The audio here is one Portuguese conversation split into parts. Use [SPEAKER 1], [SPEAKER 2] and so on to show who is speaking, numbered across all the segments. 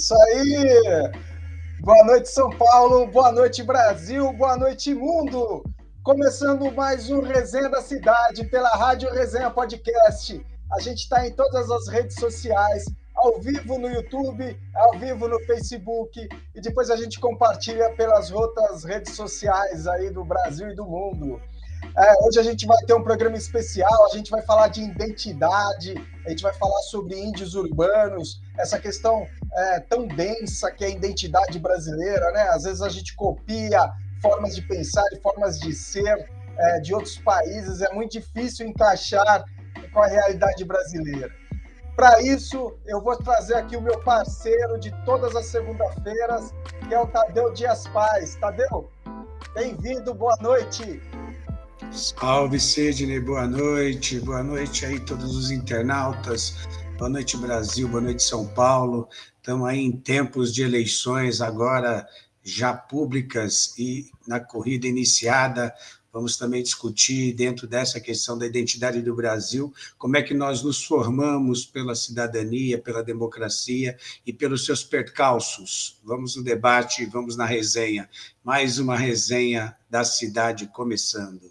[SPEAKER 1] Isso aí! Boa noite, São Paulo, boa noite, Brasil, boa noite, mundo! Começando mais um Resenha da Cidade pela Rádio Resenha Podcast. A gente está em todas as redes sociais, ao vivo no YouTube, ao vivo no Facebook, e depois a gente compartilha pelas outras redes sociais aí do Brasil e do mundo. É, hoje a gente vai ter um programa especial, a gente vai falar de identidade, a gente vai falar sobre índios urbanos, essa questão é, tão densa que é a identidade brasileira, né? Às vezes a gente copia formas de pensar e formas de ser é, de outros países, é muito difícil encaixar com a realidade brasileira. Para isso, eu vou trazer aqui o meu parceiro de todas as segundas-feiras, que é o Tadeu Dias Paz. Tadeu, bem-vindo, boa noite.
[SPEAKER 2] Salve, Sidney, boa noite. Boa noite aí todos os internautas. Boa noite, Brasil. Boa noite, São Paulo. Estamos aí em tempos de eleições agora já públicas e na corrida iniciada. Vamos também discutir, dentro dessa questão da identidade do Brasil, como é que nós nos formamos pela cidadania, pela democracia e pelos seus percalços. Vamos no debate, vamos na resenha. Mais uma resenha da cidade começando.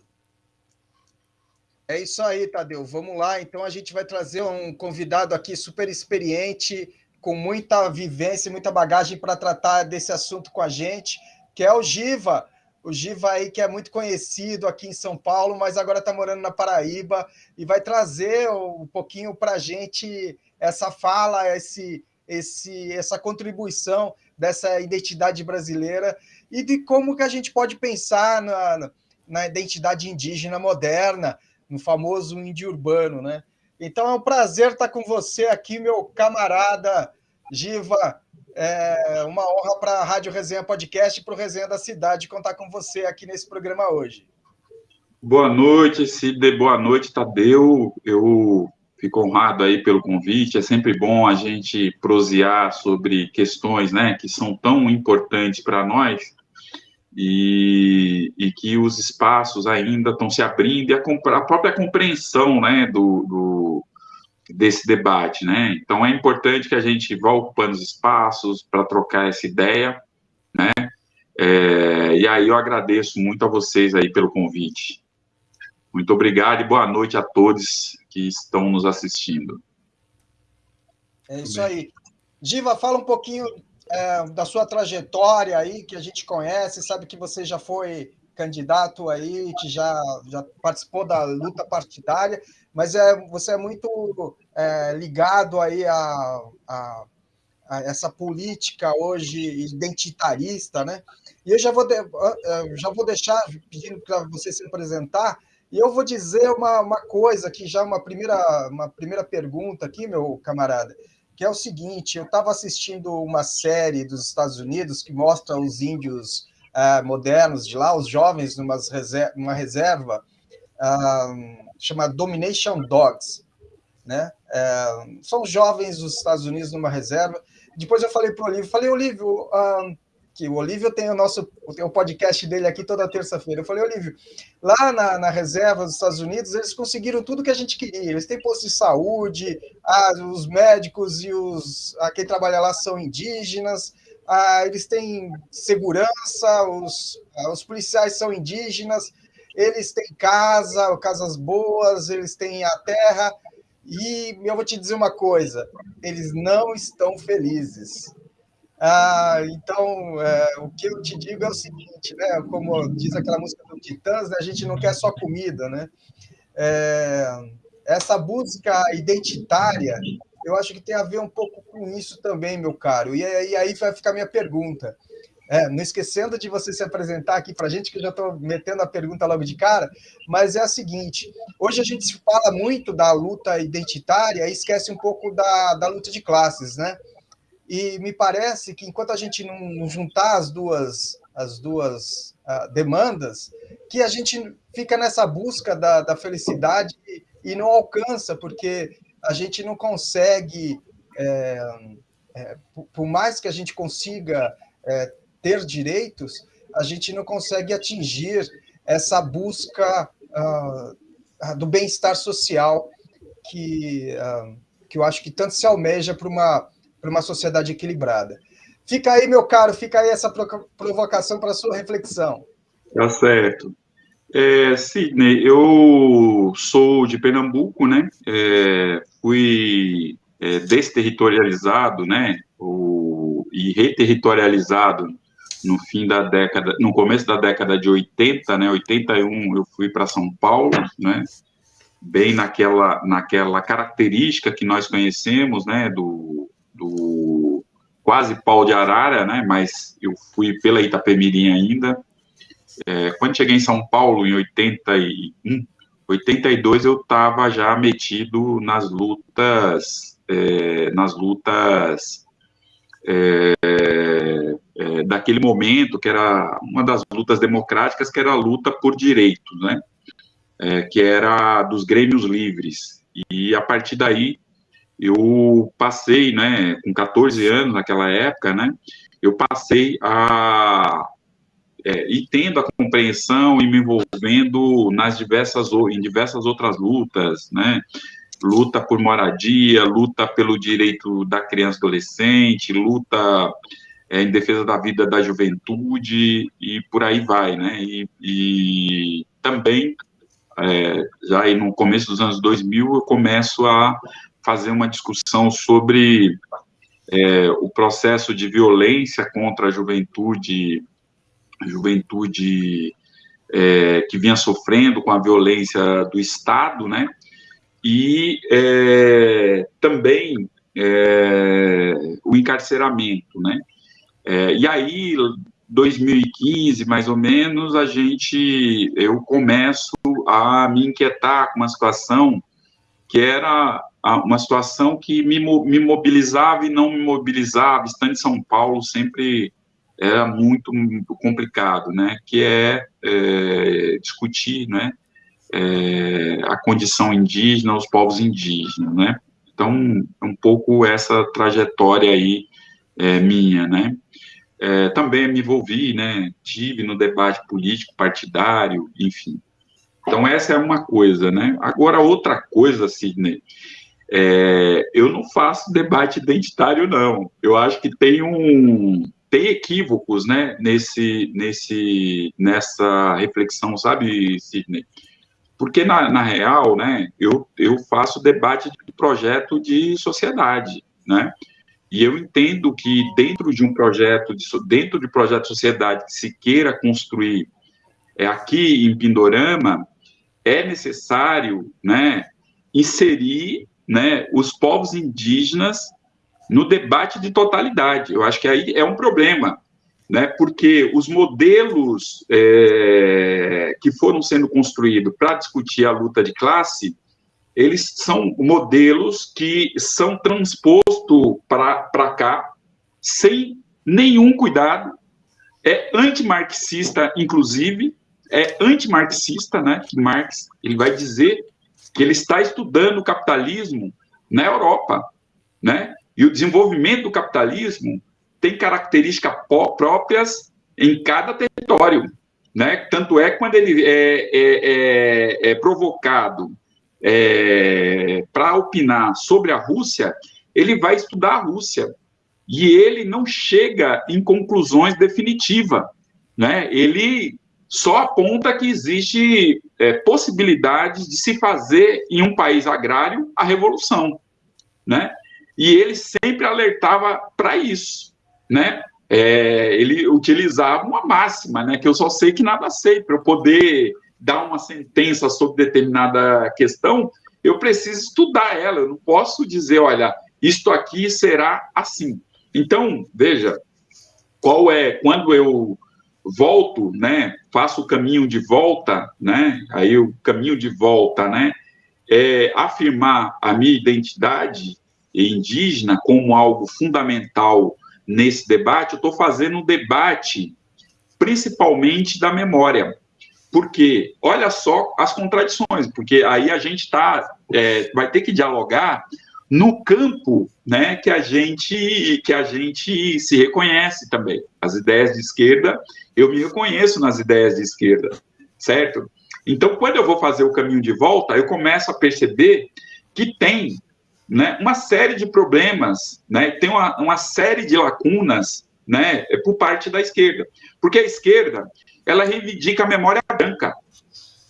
[SPEAKER 1] É isso aí, Tadeu. Vamos lá. Então a gente vai trazer um convidado aqui super experiente, com muita vivência, muita bagagem para tratar desse assunto com a gente, que é o Giva. O Giva aí que é muito conhecido aqui em São Paulo, mas agora está morando na Paraíba e vai trazer um pouquinho para a gente essa fala, esse, esse, essa contribuição dessa identidade brasileira e de como que a gente pode pensar na, na identidade indígena moderna, no famoso índio urbano, né? Então é um prazer estar com você aqui, meu camarada Giva. É uma honra para a Rádio Resenha Podcast e para o Resenha da Cidade contar com você aqui nesse programa hoje.
[SPEAKER 3] Boa noite, Cide. Boa noite, Tadeu. Eu fico honrado aí pelo convite. É sempre bom a gente prosear sobre questões né, que são tão importantes para nós e, e que os espaços ainda estão se abrindo e a, a própria compreensão né, do, do, desse debate. Né? Então, é importante que a gente vá ocupando os espaços para trocar essa ideia. Né? É, e aí eu agradeço muito a vocês aí pelo convite. Muito obrigado e boa noite a todos que estão nos assistindo.
[SPEAKER 1] É isso aí. Diva, fala um pouquinho é, da sua trajetória aí, que a gente conhece, sabe que você já foi candidato aí, que já, já participou da luta partidária, mas é, você é muito é, ligado aí a, a, a, essa política hoje identitarista, né? E eu já vou, de, já vou deixar pedindo para você se apresentar, e eu vou dizer uma, uma coisa aqui, já uma primeira, uma primeira pergunta aqui, meu camarada que é o seguinte: eu estava assistindo uma série dos Estados Unidos que mostra os índios uh, modernos de lá, os jovens numa reserva, numa reserva uh, chamada Domination Dogs. Né? Uh, são jovens dos Estados Unidos numa reserva. Depois eu falei para o Olívio, falei, Olívio, que o Olívio tem o nosso tem o podcast dele aqui toda terça-feira. Eu falei, Olívio, lá na, na, reserva dos Estados Unidos, eles conseguiram tudo que a gente queria. Eles têm posto de saúde, ah, os médicos e os ah, quem trabalha lá são indígenas, ah, eles têm segurança, os, ah, os policiais são indígenas, eles têm casa, casas boas, eles têm a terra. E eu vou te dizer uma coisa: eles não estão felizes ah, então, é, o que eu te digo é o seguinte, né? Como diz aquela música do Titãs, né? a gente não quer só comida, né? É, essa busca identitária, eu acho que tem a ver um pouco com isso também, meu caro. E, aí vai ficar a minha pergunta. É, não esquecendo de você se apresentar aqui para a gente, que eu já estou metendo a pergunta logo de cara, mas é a seguinte: hoje a gente se fala muito da luta identitária e esquece um pouco da, da luta de classes, né? E me parece que enquanto a gente não juntar as duas, as duas uh, demandas, que a gente fica nessa busca da, da felicidade e, e, não alcança, porque a gente não consegue, é, é, por mais que a gente consiga é, ter direitos, a gente não consegue atingir essa busca uh, do bem-estar social que, uh, que eu acho que tanto se almeja para uma para uma sociedade equilibrada. Fica aí, meu caro, fica aí essa provocação para sua reflexão.
[SPEAKER 3] Tá certo. É, Sidney, eu sou de Pernambuco, né? É, fui é, desterritorializado, né? O, e reterritorializado no fim da década, no começo da década de 80, né? 81 eu fui para São Paulo, né? Bem naquela, naquela característica que nós conhecemos, né? Do, do quase pau de arara, né? Mas eu fui pela Itapemirim ainda. É, quando cheguei em São Paulo em 81, 82 eu estava já metido nas lutas, é, nas lutas é, é, daquele momento, que era uma das lutas democráticas, que era a luta por direitos, né? É, que era dos grêmios livres. E a partir daí, eu passei, né, com 14 anos naquela época, né, eu passei a, é, e tendo a compreensão e me envolvendo nas diversas, em diversas outras lutas, né, luta por moradia, luta pelo direito da criança e adolescente, luta é, em defesa da vida da juventude e por aí vai, né? E, e também, é, já aí no começo dos anos 2000, eu começo a fazer uma discussão sobre é, o processo de violência contra a juventude, juventude é, que vinha sofrendo com a violência do Estado, né? E é, também é, o encarceramento, né? É, e aí, 2015, mais ou menos, a gente, eu começo a me inquietar com uma situação que era uma situação que me, me mobilizava e não me mobilizava, estando em São Paulo sempre era muito, complicado, né, que é, é discutir, né, é, a condição indígena, os povos indígenas, né, então, um pouco essa trajetória aí é, minha, né, é, também me envolvi, né, tive no debate político partidário, enfim. Então, essa é uma coisa, né? Agora, outra coisa, Sidney, é, eu não faço debate identitário, não. Eu acho que tem um tem equívocos, né, nesse, nesse, nessa reflexão, sabe, Sidney? Porque, na, na real, né, eu, eu faço debate de projeto de sociedade, né? E eu entendo que dentro de um projeto, de, dentro de projeto de sociedade que se queira construir é, aqui em Pindorama, é necessário né, inserir né, os povos indígenas no debate de totalidade. Eu acho que aí é um problema, né, porque os modelos é, que foram sendo construídos para discutir a luta de classe eles são modelos que são transpostos para cá sem nenhum cuidado, é antimarxista, inclusive, é antimarxista, né? Marx ele vai dizer que ele está estudando o capitalismo na Europa, né? E o desenvolvimento do capitalismo tem características próprias em cada território, né? Tanto é quando ele é, é, é, é provocado é, para opinar sobre a Rússia, ele vai estudar a Rússia. E ele não chega em conclusões definitivas. Né? Ele só aponta que existe é, possibilidades de se fazer em um país agrário a revolução. Né? E ele sempre alertava para isso. Né? É, ele utilizava uma máxima, né, que eu só sei que nada sei, para eu poder dar uma sentença sobre determinada questão, eu preciso estudar ela, eu não posso dizer, olha, isto aqui será assim. Então, veja, qual é, quando eu volto, né, faço o caminho de volta, né, aí o caminho de volta, né, é afirmar a minha identidade indígena como algo fundamental nesse debate, eu estou fazendo um debate principalmente da memória, porque olha só as contradições, porque aí a gente tá, é, vai ter que dialogar no campo né, que a gente que a gente se reconhece também. As ideias de esquerda, eu me reconheço nas ideias de esquerda, certo? Então, quando eu vou fazer o caminho de volta, eu começo a perceber que tem né, uma série de problemas, né, tem uma, uma série de lacunas né, por parte da esquerda. Porque a esquerda, ela reivindica a memória branca,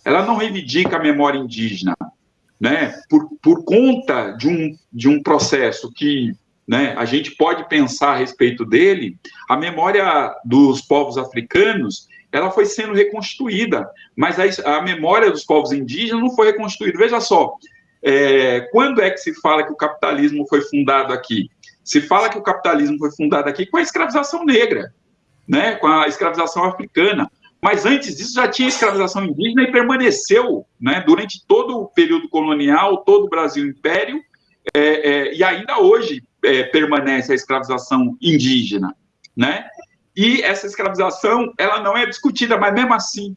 [SPEAKER 3] ela não reivindica a memória indígena, né, por, por conta de um, de um processo que né, a gente pode pensar a respeito dele, a memória dos povos africanos ela foi sendo reconstruída, mas a, a memória dos povos indígenas não foi reconstruída. Veja só, é, quando é que se fala que o capitalismo foi fundado aqui? Se fala que o capitalismo foi fundado aqui com a escravização negra, né, com a escravização africana. Mas antes disso já tinha escravização indígena e permaneceu né, durante todo o período colonial, todo o Brasil Império, é, é, e ainda hoje é, permanece a escravização indígena. Né? E essa escravização ela não é discutida, mas mesmo assim,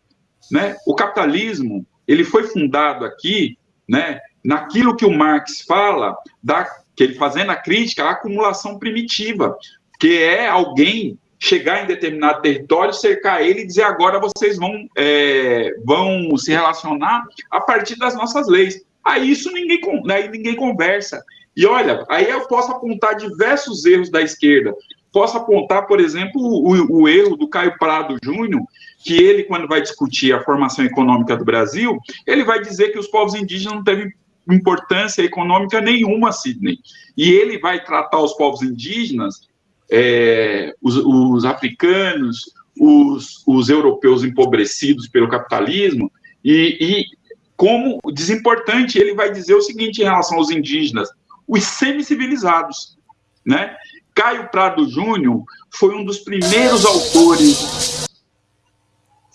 [SPEAKER 3] né, o capitalismo ele foi fundado aqui né, naquilo que o Marx fala, da, que ele fazendo a crítica à acumulação primitiva, que é alguém chegar em determinado território, cercar ele e dizer agora vocês vão, é, vão se relacionar a partir das nossas leis. Aí isso ninguém, aí ninguém conversa. E olha, aí eu posso apontar diversos erros da esquerda. Posso apontar, por exemplo, o, o erro do Caio Prado Júnior, que ele, quando vai discutir a formação econômica do Brasil, ele vai dizer que os povos indígenas não teve importância econômica nenhuma, Sidney. E ele vai tratar os povos indígenas, é, os, os, africanos, os, os, europeus empobrecidos pelo capitalismo, e, e como desimportante, ele vai dizer o seguinte em relação aos indígenas, os semi-civilizados, né? Caio Prado Júnior foi um dos primeiros autores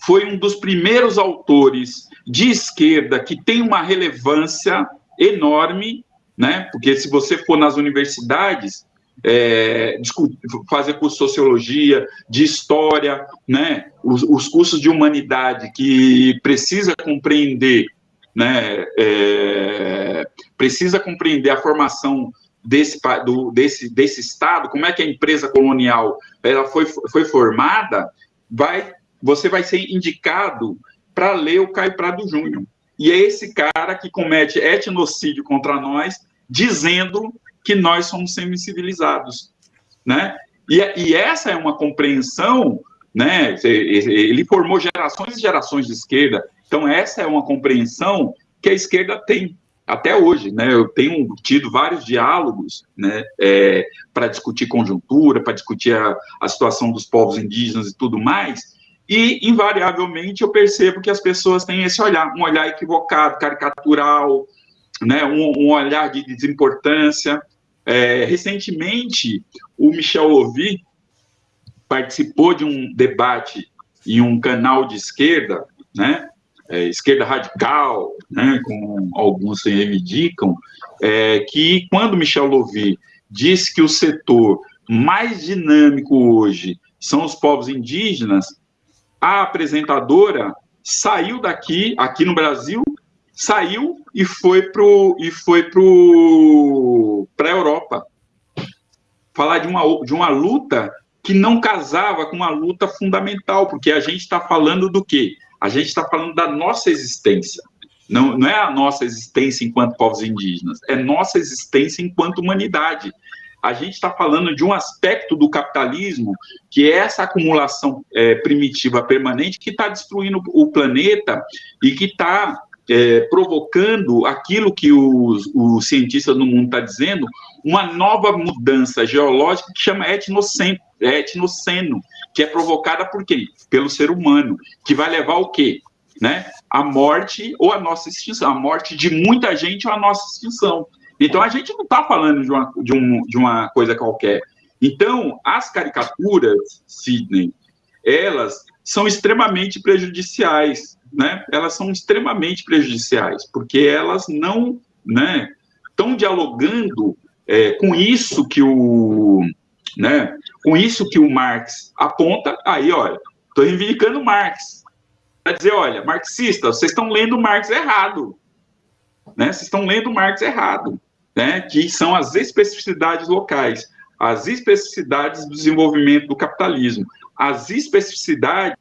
[SPEAKER 3] foi um dos primeiros autores de esquerda que tem uma relevância enorme, né? Porque se você for nas universidades é, fazer curso de sociologia, de história, né? Os, os, cursos de humanidade que precisa compreender, né? É, precisa compreender a formação desse, do, desse, desse Estado, como é que a empresa colonial ela foi, foi formada, vai, você vai ser indicado para ler o Caio Prado Júnior. E é esse cara que comete etnocídio contra nós, dizendo que nós somos semi-civilizados, né? E, e, essa é uma compreensão, né? Ele formou gerações e gerações de esquerda, então essa é uma compreensão que a esquerda tem até hoje, né? Eu tenho tido vários diálogos, né? É, para discutir conjuntura, para discutir a, a situação dos povos indígenas e tudo mais. E, invariavelmente, eu percebo que as pessoas têm esse olhar, um olhar equivocado, caricatural, né, um, um olhar de desimportância. É, recentemente, o Michel Louvi participou de um debate em um canal de esquerda, né, é, esquerda radical, né, como alguns reivindicam, é, que quando Michel Louvi diz que o setor mais dinâmico hoje são os povos indígenas, a apresentadora saiu daqui, aqui no Brasil, saiu e foi pro e foi para a Europa falar de uma de uma luta que não casava com uma luta fundamental, porque a gente está falando do quê? A gente está falando da nossa existência. Não, não é a nossa existência enquanto povos indígenas, é nossa existência enquanto humanidade. A gente está falando de um aspecto do capitalismo que é essa acumulação é, primitiva permanente que está destruindo o planeta e que está é, provocando aquilo que os, os cientistas no mundo estão tá dizendo, uma nova mudança geológica que chama etnoceno, etnoceno, que é provocada por quem? Pelo ser humano, que vai levar o quê? Né? A morte ou a nossa extinção, a morte de muita gente ou a nossa extinção. Então, a gente não está falando de uma, de, um, de uma coisa qualquer. Então, as caricaturas, Sidney, elas são extremamente prejudiciais, né? Elas são extremamente prejudiciais, porque elas não, né, estão dialogando é, com isso que o, né, com isso que o Marx aponta. Aí, olha, estou reivindicando Marx. Para dizer, olha, marxista, vocês estão lendo Marx errado, né? Vocês estão lendo Marx errado, né? Que são as especificidades locais, as especificidades do desenvolvimento do capitalismo, as especificidades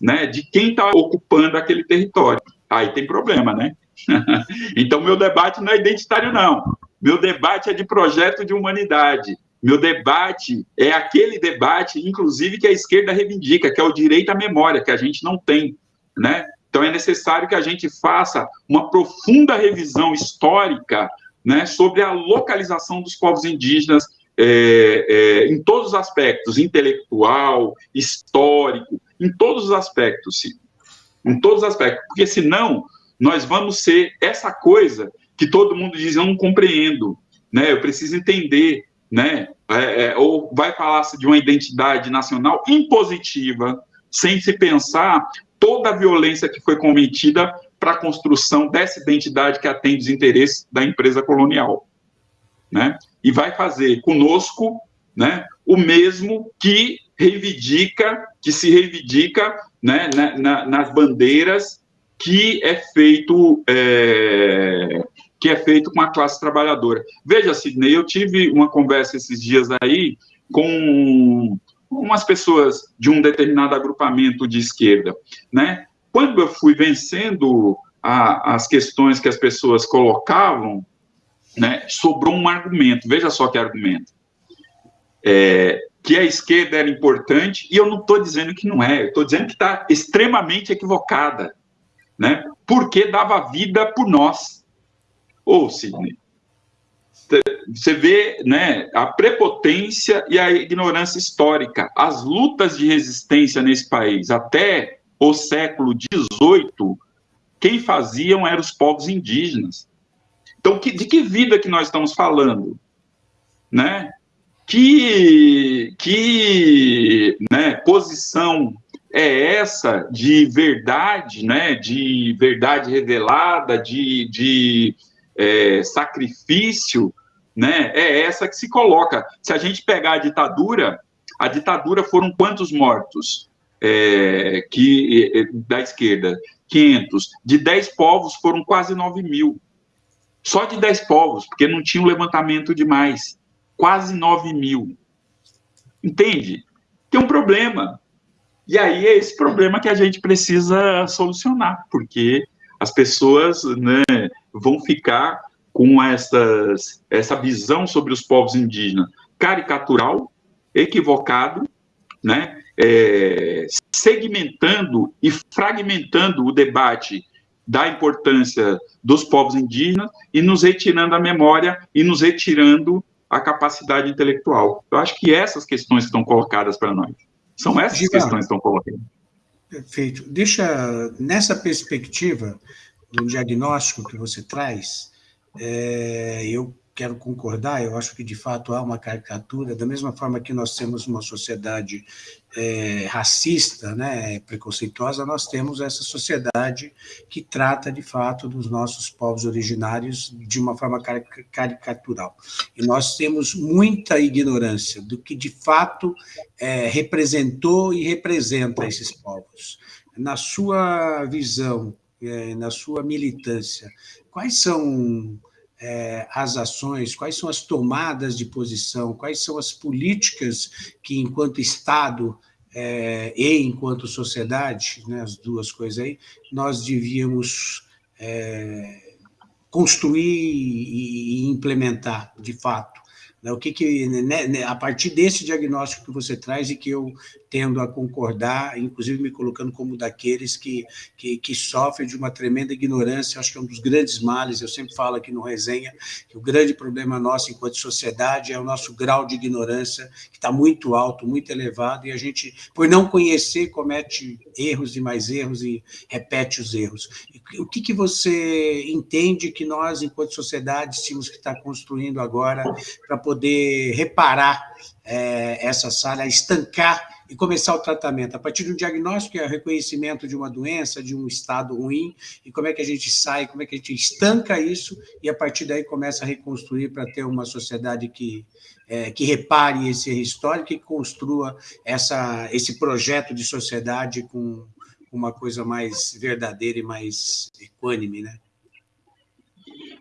[SPEAKER 3] né, de quem está ocupando aquele território. Aí tem problema, né? então, meu debate não é identitário, não. Meu debate é de projeto de humanidade. Meu debate é aquele debate, inclusive, que a esquerda reivindica, que é o direito à memória, que a gente não tem, né? Então é necessário que a gente faça uma profunda revisão histórica, né, sobre a localização dos povos indígenas é, é, em todos os aspectos, intelectual, histórico, em todos os aspectos, sim. em todos os aspectos, porque senão nós vamos ser essa coisa que todo mundo diz, eu não compreendo, né, eu preciso entender, né, é, é ou vai falar-se de uma identidade nacional impositiva, sem se pensar toda a violência que foi cometida para a construção dessa identidade que atende os interesses da empresa colonial, né? E vai fazer conosco, né, o mesmo que reivindica, que se reivindica, né, na, na, nas bandeiras que é feito é, que é feito com a classe trabalhadora. Veja, Sidney, eu tive uma conversa esses dias aí com umas pessoas de um determinado agrupamento de esquerda, né? Quando eu fui vencendo a, as questões que as pessoas colocavam, né, sobrou um argumento. Veja só que argumento. É, que a esquerda era importante, e eu não estou dizendo que não é, eu estou dizendo que está extremamente equivocada, né? Porque dava vida por nós. Ô, Sidney, você vê né, a prepotência e a ignorância histórica. As lutas de resistência nesse país, até o século XVIII, quem faziam eram os povos indígenas. Então, que, de que vida que nós estamos falando? Né? Que, que né, posição é essa de verdade, né, de verdade revelada, de, de é, sacrifício, né, é essa que se coloca. Se a gente pegar a ditadura, a ditadura foram quantos mortos? é, que, da esquerda, 500. De 10 povos foram quase 9 mil. Só de 10 povos, porque não tinha um levantamento demais. Quase 9 mil. Entende? Tem um problema. E aí é esse problema que a gente precisa solucionar, porque as pessoas né, vão ficar com essas, essa visão sobre os povos indígenas caricatural, equivocado, né? é, segmentando e fragmentando o debate da importância dos povos indígenas e nos retirando a memória e nos retirando a capacidade intelectual. Eu acho que essas questões estão colocadas para nós. São essas questões que estão colocadas.
[SPEAKER 2] Perfeito. Deixa, nessa perspectiva do diagnóstico que você traz, é, eu quero concordar, eu acho que de fato há uma caricatura, da mesma forma que nós temos uma sociedade é, racista, né, preconceituosa, nós temos essa sociedade que trata de fato dos nossos povos originários de uma forma caricatural. E nós temos muita ignorância do que de fato é, representou e representa esses povos. Na sua visão, é, na sua militância, quais são é, as ações, quais são as tomadas de posição, quais são as políticas que, enquanto Estado é, e enquanto sociedade, né, as duas coisas aí, nós devíamos é, construir e implementar, de fato. Né, o que, que né, né, a partir desse diagnóstico que você traz e que eu tendo a concordar, inclusive me colocando como daqueles que, que, que sofrem de uma tremenda ignorância, acho que é um dos grandes males, eu sempre falo aqui no Resenha, que o grande problema nosso enquanto sociedade é o nosso grau de ignorância, que está muito alto, muito elevado, e a gente, por não conhecer, comete erros e mais erros e repete os erros. O que, que você entende que nós, enquanto sociedade, tínhamos que estar construindo agora para poder reparar é, essa sala, estancar e começar o tratamento. A partir do diagnóstico, que é o reconhecimento de uma doença, de um estado ruim, e como é que a gente sai, como é que a gente estanca isso, e a partir daí começa a reconstruir para ter uma sociedade que, é, que repare esse histórico e construa essa, esse projeto de sociedade com uma coisa mais verdadeira e mais equânime, né?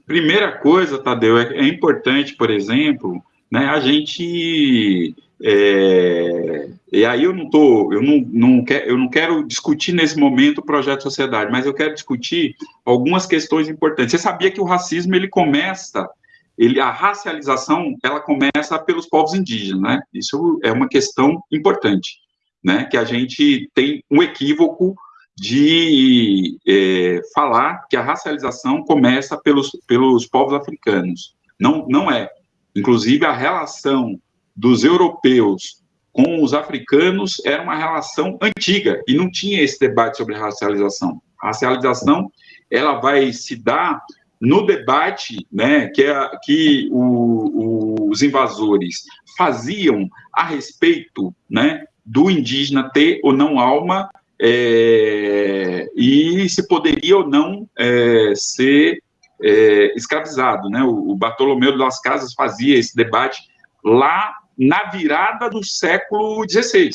[SPEAKER 3] Primeira coisa, Tadeu, é, é importante, por exemplo, né, a gente é, e aí eu não tô, eu não, não quer, eu não quero discutir nesse momento o projeto sociedade, mas eu quero discutir algumas questões importantes. Você sabia que o racismo ele começa ele, a racialização, ela começa pelos povos indígenas, né? Isso é uma questão importante, né? Que a gente tem um equívoco de é, falar que a racialização começa pelos, pelos povos africanos. Não, não é. Inclusive, a relação dos europeus com os africanos era uma relação antiga e não tinha esse debate sobre racialização. A racialização ela vai se dar no debate né, que, é, que o, os invasores faziam a respeito né, do indígena ter ou não alma é, e se poderia ou não é, ser é, escravizado. Né? O, o Bartolomeu das Casas fazia esse debate lá na virada do século XVI,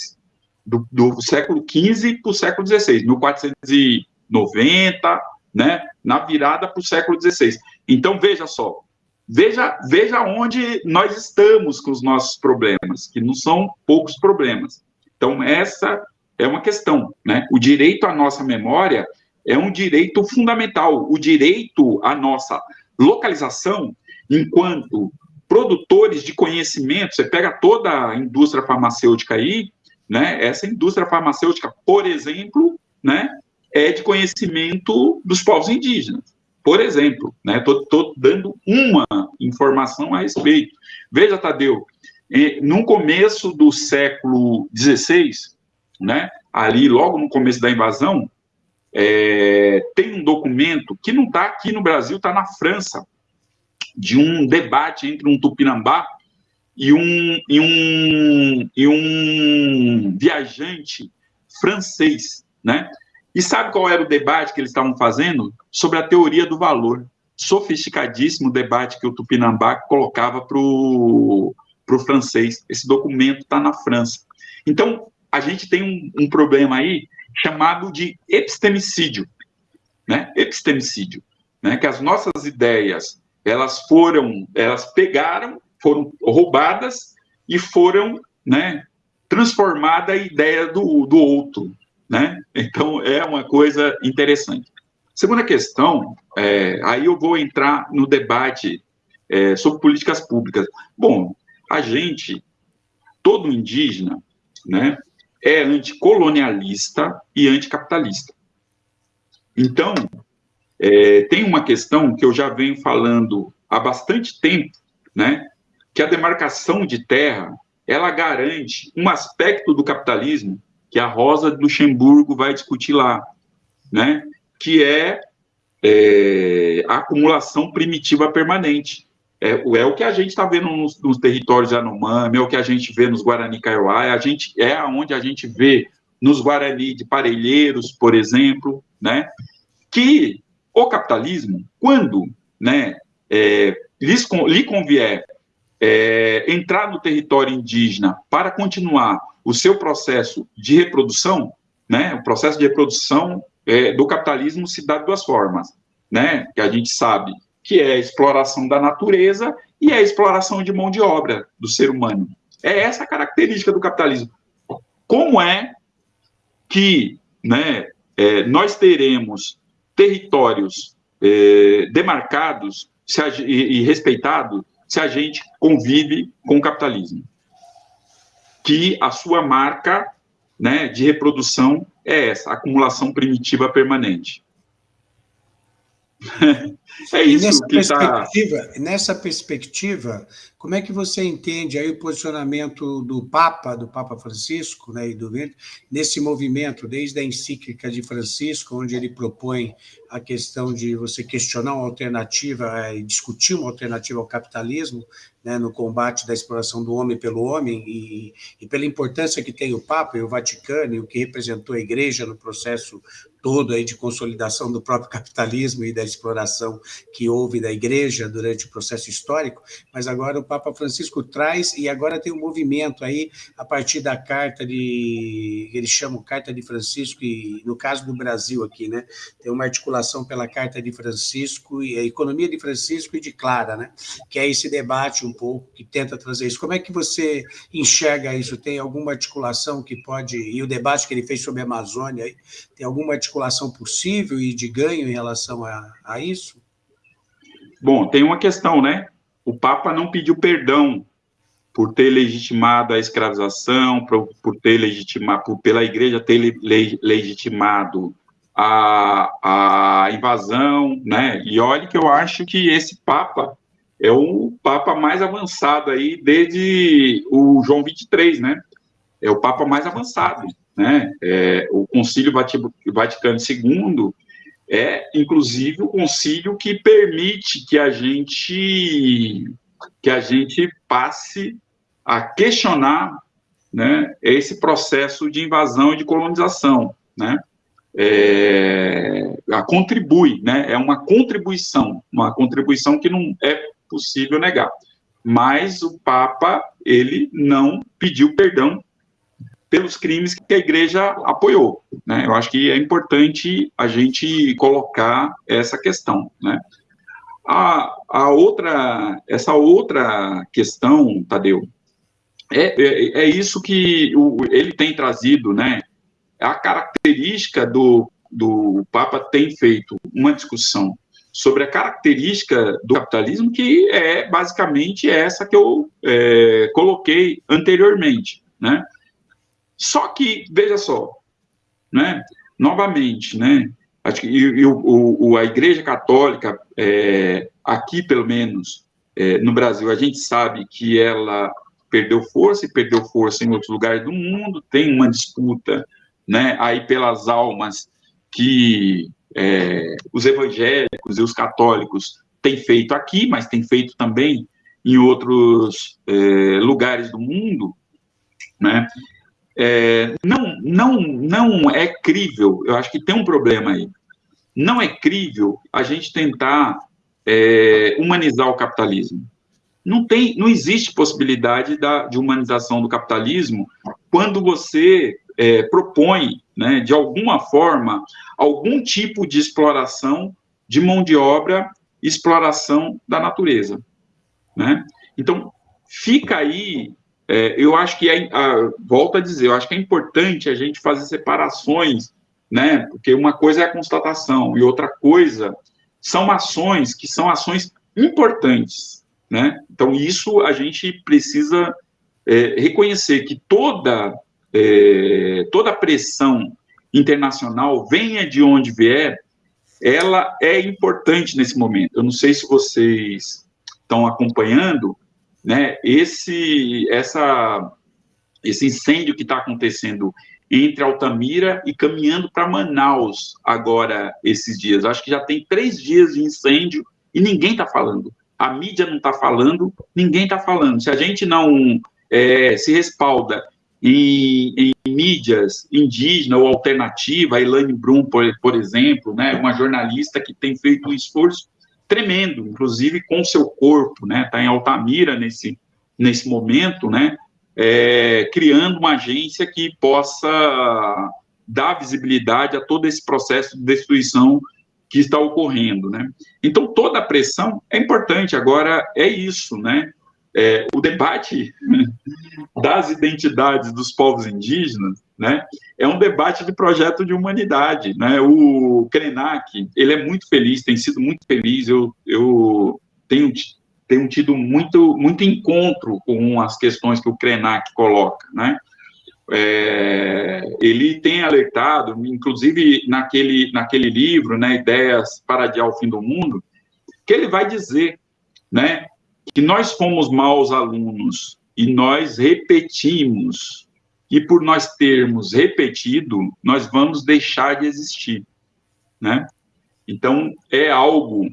[SPEAKER 3] do, do século XV para o século XVI, 1490, né, na virada para o século XVI. Então, veja só, veja, veja onde nós estamos com os nossos problemas, que não são poucos problemas. Então, essa é uma questão, né? O direito à nossa memória é um direito fundamental, o direito à nossa localização enquanto produtores de conhecimento, você pega toda a indústria farmacêutica aí, né? Essa indústria farmacêutica, por exemplo, né, é de conhecimento dos povos indígenas. Por exemplo, né? Estou dando uma informação a respeito. Veja, Tadeu, no começo do século XVI, né? Ali, logo no começo da invasão, é, tem um documento que não está aqui no Brasil, está na França, de um debate entre um tupinambá e um, e um, e um viajante francês, né? E sabe qual era o debate que eles estavam fazendo? Sobre a teoria do valor. Sofisticadíssimo debate que o Tupinambá colocava para o francês. Esse documento está na França. Então, a gente tem um, um problema aí chamado de epistemicídio, né? Epistemicídio, né? Que as nossas ideias elas foram, elas pegaram, foram roubadas e foram, né, transformada a ideia do, do outro, né? Então é uma coisa interessante. Segunda questão, é, aí eu vou entrar no debate é, sobre políticas públicas. Bom, a gente, todo indígena, né, é anticolonialista e anticapitalista. Então, é, tem uma questão que eu já venho falando há bastante tempo, né? Que a demarcação de terra ela garante um aspecto do capitalismo que a Rosa de Luxemburgo vai discutir lá, né? Que é, é a acumulação primitiva permanente. É, é, o que a gente está vendo nos, nos, territórios Yanomami, é o que a gente vê nos Guarani Kaiowá, é, a gente, é onde a gente vê nos Guarani de Parelheiros, por exemplo, né? Que o capitalismo, quando né, é, lhes, lhe convier é, entrar no território indígena para continuar o seu processo de reprodução, né, o processo de reprodução é, do capitalismo se dá de duas formas, né, que a gente sabe que é a exploração da natureza e a exploração de mão de obra do ser humano. É essa a característica do capitalismo. Como é que né, é, nós teremos territórios é, demarcados a, e, e respeitados se a gente convive com o capitalismo. Que a sua marca né, de reprodução é essa, acumulação primitiva permanente.
[SPEAKER 2] é isso nessa que tá. perspectiva, tá... Nessa perspectiva, como é que você entende aí o posicionamento do Papa, do Papa Francisco, né, e do nesse movimento, desde a encíclica de Francisco, onde ele propõe a questão de você questionar uma alternativa e discutir uma alternativa ao capitalismo, né, no combate da exploração do homem pelo homem e, e, pela importância que tem o Papa e o Vaticano e o que representou a Igreja no processo todo aí de consolidação do próprio capitalismo e da exploração que houve da Igreja durante o processo histórico, mas agora o Papa Francisco traz, e agora tem um movimento aí, a partir da carta de, eles chamam Carta de Francisco, e no caso do Brasil aqui, né, tem uma articulação pela Carta de Francisco, e a Economia de Francisco e de Clara, né, que é esse debate um pouco, que tenta trazer isso. Como é que você enxerga isso? Tem alguma articulação que pode, e o debate que ele fez sobre a Amazônia, tem alguma articulação possível e de ganho em relação a, a isso?
[SPEAKER 3] Bom, tem uma questão, né? o Papa não pediu perdão por ter legitimado a escravização, por, por ter legitimado, por, pela igreja ter le, le, legitimado a, a invasão, né? E olha que eu acho que esse Papa é o Papa mais avançado aí desde o João 23, né? É o Papa mais avançado, né? É, o Concílio Vaticano II é, inclusive, o concílio que permite que a gente que a gente passe a questionar né, esse processo de invasão e de colonização, né? É, a contribui, né? É uma contribuição, uma contribuição que não é possível negar. Mas o Papa ele não pediu perdão pelos crimes que a Igreja apoiou, né? Eu acho que é importante a gente colocar essa questão, né? A, a outra, essa outra questão, Tadeu, é, é, é isso que o, ele tem trazido, né? A característica do, do Papa tem feito uma discussão sobre a característica do capitalismo, que é basicamente essa que eu é, coloquei anteriormente, né? Só que, veja só, né? Novamente, né? Acho que e, e o, o, a Igreja Católica, é, aqui pelo menos, é, no Brasil, a gente sabe que ela perdeu força e perdeu força em outros lugares do mundo, tem uma disputa né, aí pelas almas que é, os evangélicos e os católicos têm feito aqui, mas têm feito também em outros é, lugares do mundo, né? É, não, não, não é crível, eu acho que tem um problema aí. Não é crível a gente tentar é, humanizar o capitalismo não tem, não existe possibilidade da, de humanização do capitalismo quando você é, propõe, né, de alguma forma, algum tipo de exploração de mão de obra, exploração da natureza, né? Então fica aí, é, eu acho que é, a, volto a dizer, eu acho que é importante a gente fazer separações, né? Porque uma coisa é a constatação e outra coisa são ações que são ações importantes, né? Então, isso a gente precisa é, reconhecer que toda, é, toda pressão internacional, venha de onde vier, ela é importante nesse momento. Eu não sei se vocês estão acompanhando, né, esse, essa, esse incêndio que está acontecendo entre Altamira e caminhando para Manaus agora, esses dias. Acho que já tem três dias de incêndio e ninguém está falando a mídia não está falando, ninguém está falando. Se a gente não é, se respalda em, em, mídias indígenas ou alternativa, a Elaine Brum, por, por exemplo, né, uma jornalista que tem feito um esforço tremendo, inclusive com seu corpo, né, está em Altamira nesse, nesse momento, né, é, criando uma agência que possa dar visibilidade a todo esse processo de destruição que está ocorrendo, né? Então, toda a pressão é importante, agora é isso, né? É, o debate das identidades dos povos indígenas, né, é um debate de projeto de humanidade, né, o Krenak, ele é muito feliz, tem sido muito feliz, eu, eu tenho, tenho tido muito, muito encontro com as questões que o Krenak coloca, né, é, ele tem alertado, inclusive naquele, naquele livro, né, Ideias para Adiar o Fim do Mundo, que ele vai dizer né, que nós fomos maus alunos e nós repetimos, e por nós termos repetido, nós vamos deixar de existir. Né? Então, é algo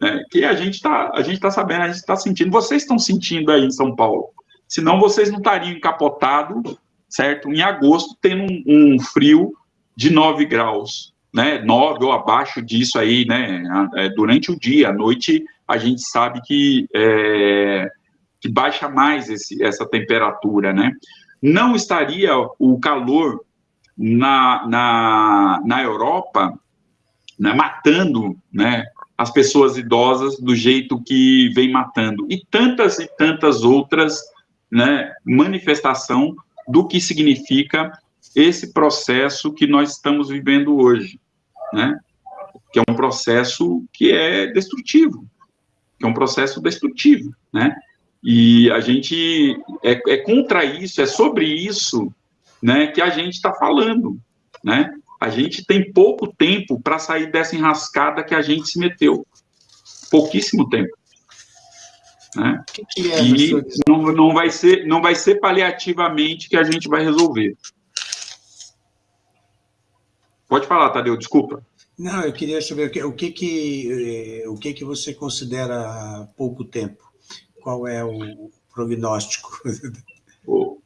[SPEAKER 3] né, que a gente está tá sabendo, a gente está sentindo. Vocês estão sentindo aí em São Paulo. Senão vocês não estariam encapotados certo? Em agosto, tendo um, um frio de 9 graus, né? 9 ou abaixo disso aí, né? É, durante o dia, à noite, a gente sabe que, é, que baixa mais esse, essa temperatura, né? Não estaria o calor na, na, na Europa né, matando né, as pessoas idosas do jeito que vem matando. E tantas e tantas outras né, manifestação do que significa esse processo que nós estamos vivendo hoje, né? Que é um processo que é destrutivo, que é um processo destrutivo, né? E a gente é, é contra isso, é sobre isso, né, que a gente está falando, né? A gente tem pouco tempo para sair dessa enrascada que a gente se meteu, pouquíssimo tempo. Né? Que que é, e não, não, vai ser, não vai ser paliativamente que a gente vai resolver. Pode falar, Tadeu, desculpa.
[SPEAKER 2] Não, eu queria saber o que, o que, que, eh, o que, que você considera pouco tempo? Qual é o prognóstico?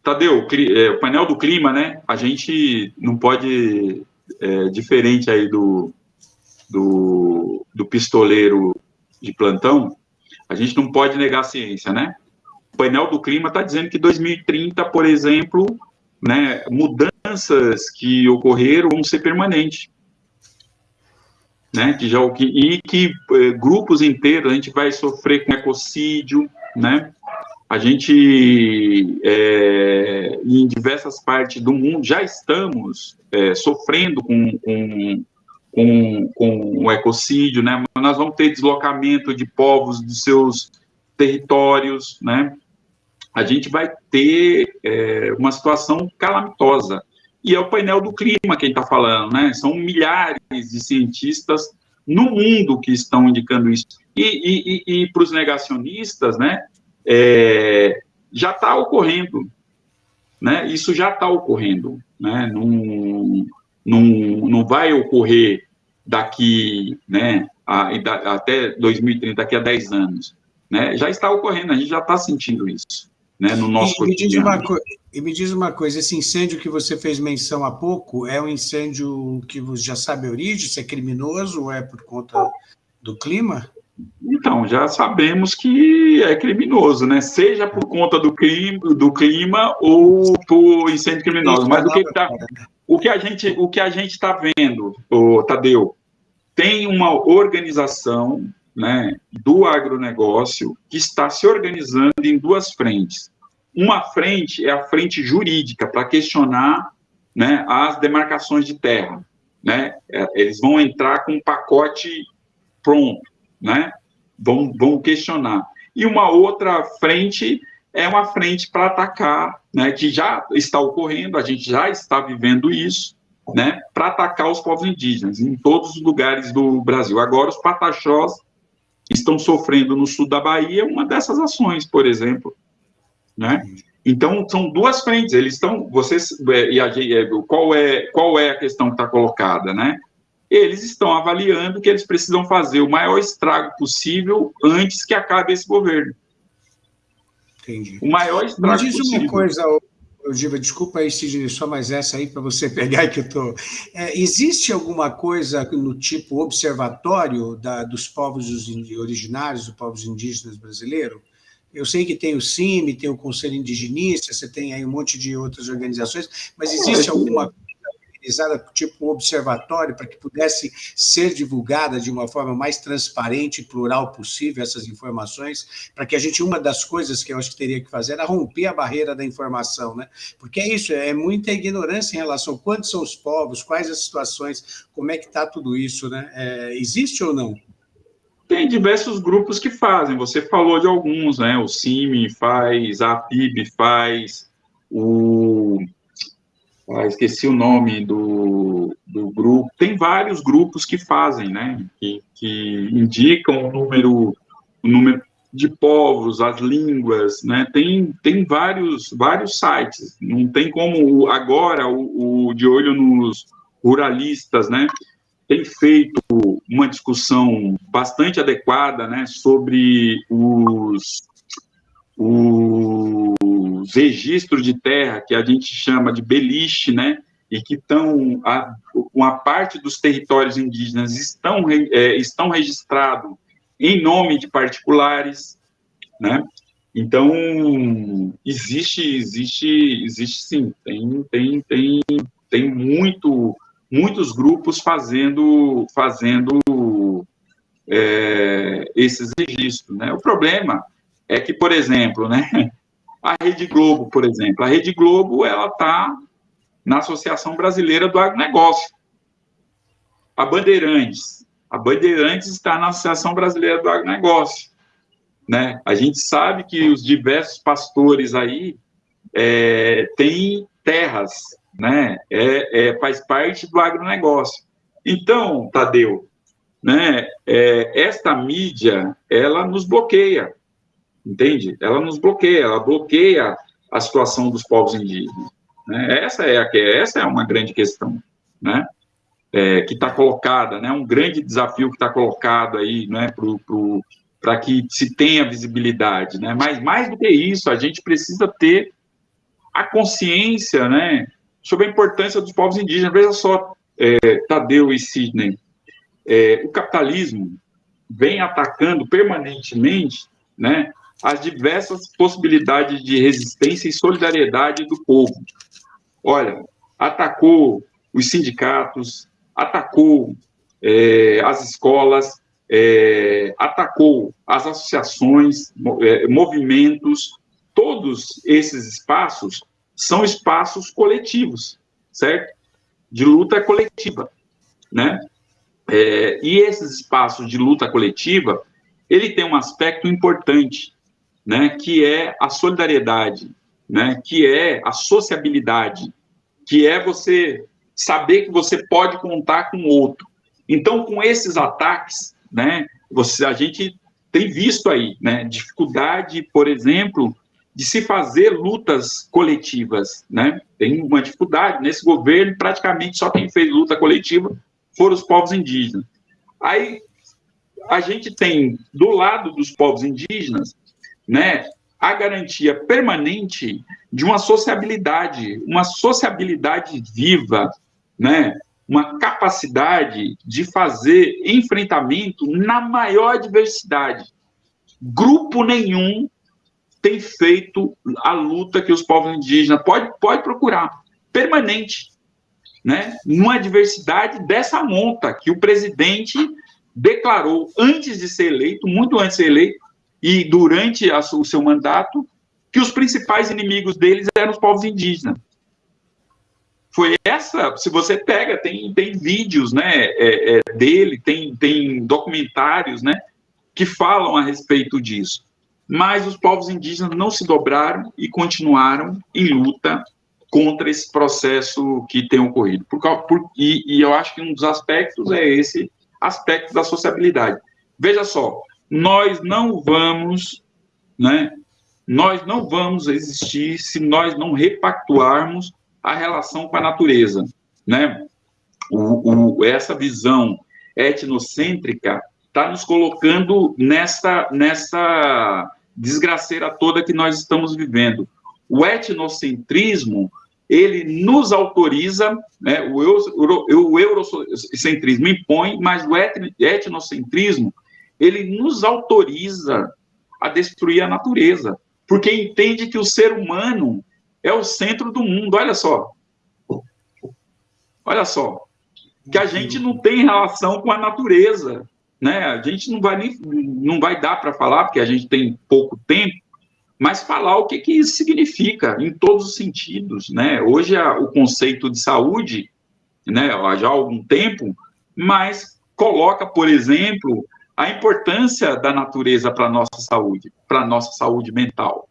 [SPEAKER 3] Tadeu, é, o painel do clima, né? A gente não pode, é, diferente aí do, do, do pistoleiro de plantão, a gente não pode negar a ciência, né? O painel do clima está dizendo que 2030, por exemplo, né, mudanças que ocorreram vão ser permanentes. Né, que já, e que eh, grupos inteiros a gente vai sofrer com ecocídio, né? A gente, é, em diversas partes do mundo, já estamos é, sofrendo com, com, com, com o ecocídio, né? Nós vamos ter deslocamento de povos dos seus territórios, né? A gente vai ter é, uma situação calamitosa. E é o painel do clima quem está falando, né? São milhares de cientistas no mundo que estão indicando isso. E, e, e, para os negacionistas, né? É, já está ocorrendo, né? Isso já está ocorrendo, né? Não, não, não vai ocorrer daqui, né, a, a, até 2030, daqui a 10 anos, né, já está ocorrendo, a gente já está sentindo isso, né, no nosso e, cotidiano.
[SPEAKER 2] Me diz uma e me diz uma coisa, esse incêndio que você fez menção há pouco, é um incêndio que você já sabe a origem, se é criminoso ou é por conta do clima?
[SPEAKER 3] Então, já sabemos que é criminoso, né? Seja por conta do clima, do clima ou por incêndio criminoso. Mas o que, tá, o que a gente o que a gente está vendo, Tadeu, tem uma organização, né, do agronegócio que está se organizando em duas frentes. Uma frente é a frente jurídica para questionar, né, as demarcações de terra, né? É, eles vão entrar com um pacote pronto né? Vão, vão questionar. E uma outra frente é uma frente para atacar, né, que já está ocorrendo, a gente já está vivendo isso, né, para atacar os povos indígenas em todos os lugares do Brasil. Agora, os pataxós estão sofrendo no sul da Bahia uma dessas ações, por exemplo, né? Então, são duas frentes, eles estão, vocês, é, e a, é, qual, é, qual é a questão que está colocada, né? eles estão avaliando que eles precisam fazer o maior estrago possível antes que acabe esse governo.
[SPEAKER 2] Entendi. O maior estrago possível. Me diz possível. uma coisa, Giva, desculpa aí, Sidney, só mais essa aí para você pegar que eu tô. É, existe alguma coisa no tipo observatório da, dos povos originários, dos povos indígenas brasileiros? Eu sei que tem o CIMI, tem o Conselho Indigenista, você tem aí um monte de outras organizações, mas existe alguma organizada tipo um observatório para que pudesse ser divulgada de uma forma mais transparente e plural possível essas informações, para que a gente, uma das coisas que eu acho que teria que fazer era romper a barreira da informação, né? Porque é isso, é muita ignorância em relação a quantos são os povos, quais as situações, como é que está tudo isso, né? É, existe ou não?
[SPEAKER 3] Tem diversos grupos que fazem, você falou de alguns, né? O CIMI faz, a PIB faz, o ah, esqueci o nome do, do grupo, tem vários grupos que fazem, né, que, que indicam o número, o número de povos, as línguas, né, tem, tem vários, vários sites, não tem como agora o, o de olho nos ruralistas, né, tem feito uma discussão bastante adequada, né, sobre os, os os registros de terra, que a gente chama de beliche, né, e que estão, uma parte dos territórios indígenas estão, é, estão registrados em nome de particulares, né, então, existe, existe, existe sim, tem, tem, tem, tem muito, muitos grupos fazendo, fazendo é, esses registros, né, o problema é que, por exemplo, né, a Rede Globo, por exemplo. A Rede Globo, ela está na Associação Brasileira do Agronegócio. A Bandeirantes. A Bandeirantes está na Associação Brasileira do Agronegócio. né? A gente sabe que os diversos pastores aí é, têm terras, né? É, é, faz parte do agronegócio. Então, Tadeu, né? É, esta mídia, ela nos bloqueia, entende? Ela nos bloqueia, ela bloqueia a situação dos povos indígenas. Né? Essa é a essa é uma grande questão, né? É, que está colocada, né? Um grande desafio que está colocado aí, né? Para que se tenha visibilidade, né? Mas mais do que isso, a gente precisa ter a consciência, né? Sobre a importância dos povos indígenas. Veja só, é, Tadeu e Sidney, é, o capitalismo vem atacando permanentemente, né? As diversas possibilidades de resistência e solidariedade do povo. Olha, atacou os sindicatos, atacou é, as escolas, é, atacou as associações, é, movimentos, todos esses espaços são espaços coletivos, certo? De luta coletiva, né? É, e esses espaços de luta coletiva, ele tem um aspecto importante, né? Que é a solidariedade, né? Que é a sociabilidade, que é você saber que você pode contar com outro. Então, com esses ataques, né, você, a gente tem visto aí, né, dificuldade, por exemplo, de se fazer lutas coletivas, né? Tem uma dificuldade nesse governo, praticamente só quem fez luta coletiva foram os povos indígenas. Aí a gente tem do lado dos povos indígenas, né, a garantia permanente de uma sociabilidade, uma sociabilidade viva, né? uma capacidade de fazer enfrentamento na maior diversidade. Grupo nenhum tem feito a luta que os povos indígenas pode pode procurar permanente, né? Numa diversidade dessa monta que o presidente declarou antes de ser eleito, muito antes de ser eleito e durante a, o seu mandato, que os principais inimigos deles eram os povos indígenas foi essa, se você pega, tem, tem vídeos, né, é, é, dele, tem, tem documentários, né, que falam a respeito disso. Mas os povos indígenas não se dobraram e continuaram em luta contra esse processo que tem ocorrido. Por, por, e, e eu acho que um dos aspectos é esse aspecto da sociabilidade. Veja só, nós não vamos, né, nós não vamos existir se nós não repactuarmos a relação com a natureza, né? O, o, essa visão etnocêntrica está nos colocando nessa, nessa desgraceira toda que nós estamos vivendo. O etnocentrismo, ele nos autoriza, né, o, euro, o eurocentrismo impõe, mas o etnocentrismo, ele nos autoriza a destruir a natureza, porque entende que o ser humano é o centro do mundo. Olha só. Olha só. Que a gente não tem relação com a natureza. Né? A gente não vai, nem, não vai dar para falar, porque a gente tem pouco tempo, mas falar o que, que isso significa em todos os sentidos. Né? Hoje o conceito de saúde, né, já há algum tempo, mas coloca, por exemplo, a importância da natureza para nossa saúde, para nossa saúde mental.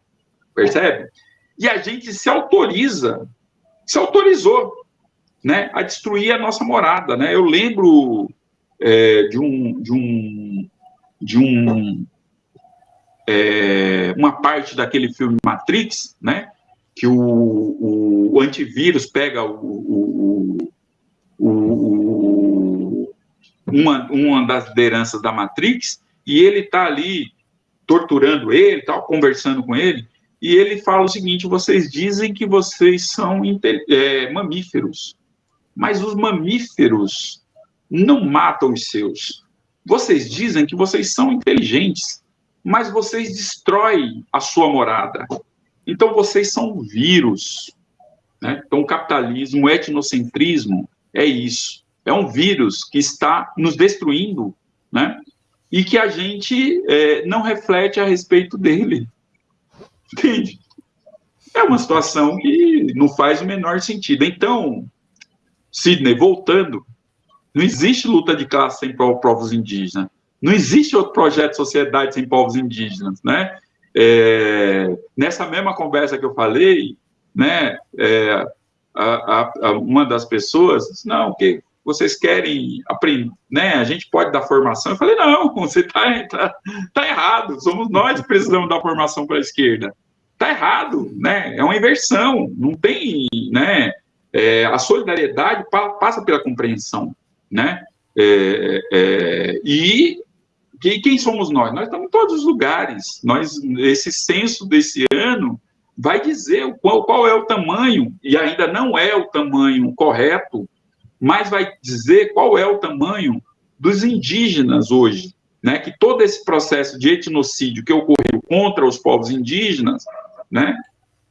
[SPEAKER 3] Percebe? e a gente se autoriza, se autorizou, né, a destruir a nossa morada, né? Eu lembro é, de um de um de um é, uma parte daquele filme Matrix, né? Que o, o, o antivírus pega o, o, uma, uma das lideranças da Matrix e ele está ali torturando ele, tal, conversando com ele, e ele fala o seguinte: vocês dizem que vocês são é, mamíferos, mas os mamíferos não matam os seus. Vocês dizem que vocês são inteligentes, mas vocês destroem a sua morada. Então vocês são vírus. Né? Então o capitalismo, o etnocentrismo é isso. É um vírus que está nos destruindo, né? E que a gente é, não reflete a respeito dele. Entende? É uma situação que não faz o menor sentido. Então, Sidney, voltando, não existe luta de classe sem povos indígenas. Não existe outro projeto de sociedade sem povos indígenas, né? É, nessa mesma conversa que eu falei, né, é, a, a, uma das pessoas disse, não, que vocês querem aprender, né, a gente pode dar formação. Eu falei, não, você está tá, tá errado, somos nós que precisamos dar formação para a esquerda. Está errado, né, é uma inversão, não tem, né, é, a solidariedade passa pela compreensão, né, é, é, e que, quem somos nós? Nós estamos em todos os lugares. Nós, esse censo desse ano vai dizer qual, qual é o tamanho, e ainda não é o tamanho correto, mas vai dizer qual é o tamanho dos indígenas hoje. Né, que todo esse processo de etnocídio que ocorreu contra os povos indígenas, né,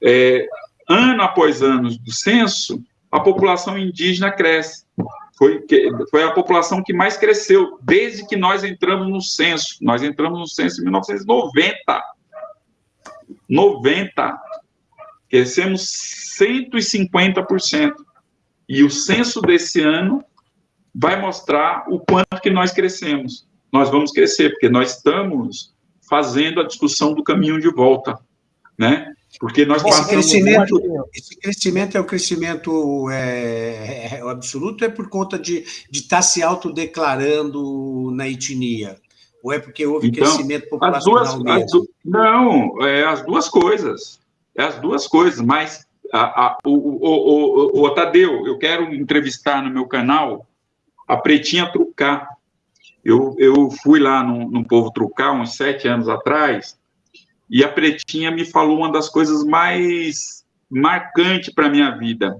[SPEAKER 3] é, ano após ano do censo, a população indígena cresce foi, foi a população que mais cresceu desde que nós entramos no censo. Nós entramos no censo em 1990. 90. Crescemos 150%. E o censo desse ano vai mostrar o quanto que nós crescemos. Nós vamos crescer, porque nós estamos fazendo a discussão do caminho de volta, né? Porque nós
[SPEAKER 2] esse crescimento, esse crescimento é o crescimento é, é, é absoluto, é por conta de, de estar tá se autodeclarando na etnia? Ou é porque houve então, crescimento populacional
[SPEAKER 3] as duas, mesmo? As não, é as duas coisas. É as duas coisas, mas a, a, o, o, o, o, Tadeu, eu quero entrevistar no meu canal a Pretinha Trucar. Eu, eu fui lá no, no Povo Trucar uns sete anos atrás, e a Pretinha me falou uma das coisas mais marcantes para a minha vida.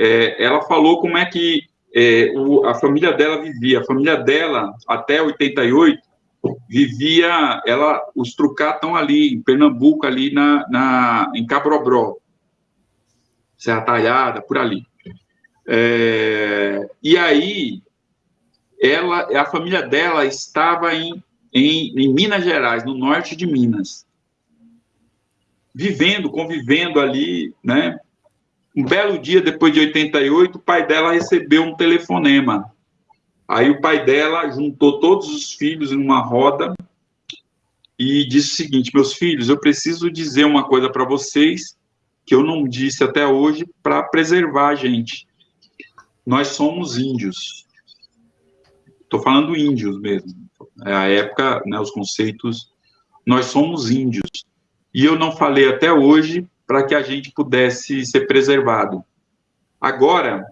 [SPEAKER 3] É, ela falou como é que é, o, a família dela vivia. A família dela, até 88, vivia, ela, os Trucá estão ali, em Pernambuco, ali na, na, em Cabrobró, Serra Talhada, por ali. É, e aí, ela, a família dela estava em, em, em Minas Gerais, no norte de Minas vivendo, convivendo ali, né? Um belo dia depois de 88, o pai dela recebeu um telefonema. Aí o pai dela juntou todos os filhos em uma roda e disse o seguinte: Meus filhos, eu preciso dizer uma coisa para vocês que eu não disse até hoje para preservar a gente. Nós somos índios. Estou falando índios mesmo. É a época, né, os conceitos. Nós somos índios e eu não falei até hoje para que a gente pudesse ser preservado. Agora,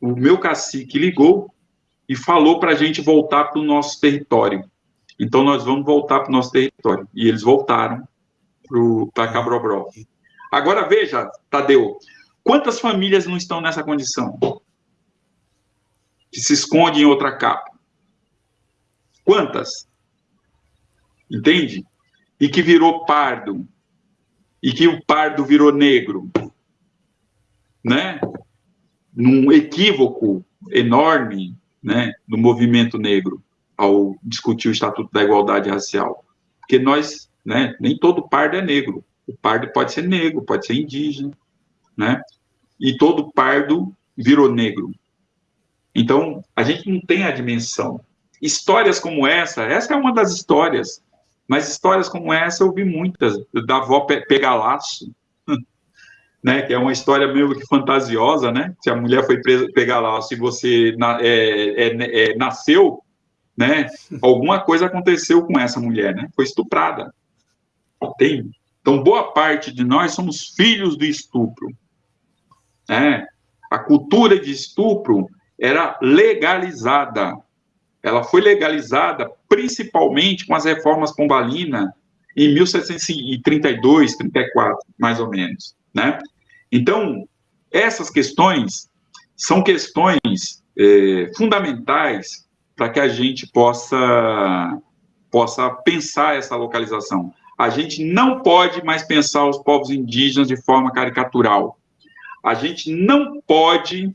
[SPEAKER 3] o meu cacique ligou e falou para a gente voltar para o nosso território. Então, nós vamos voltar para o nosso território. E eles voltaram para Cabrobró. Agora, veja, Tadeu, quantas famílias não estão nessa condição? Que se esconde em outra capa? Quantas? Entende? E que virou pardo, e que o pardo virou negro, né? Num equívoco enorme, né, do movimento negro ao discutir o Estatuto da Igualdade Racial. Porque nós, né, nem todo pardo é negro. O pardo pode ser negro, pode ser indígena, né? E todo pardo virou negro. Então, a gente não tem a dimensão. Histórias como essa, essa é uma das histórias mas histórias como essa eu vi muitas, da avó pegar laço, né, que é uma história meio que fantasiosa, né? Se a mulher foi presa, pegar laço e você na, é, é, é, nasceu, né? Alguma coisa aconteceu com essa mulher, né? Foi estuprada. Tem. Então, boa parte de nós somos filhos do estupro. Né? A cultura de estupro era legalizada ela foi legalizada principalmente com as reformas Pombalina em 1732, 34, mais ou menos, né? Então, essas questões são questões é, fundamentais para que a gente possa, possa pensar essa localização. A gente não pode mais pensar os povos indígenas de forma caricatural. A gente não pode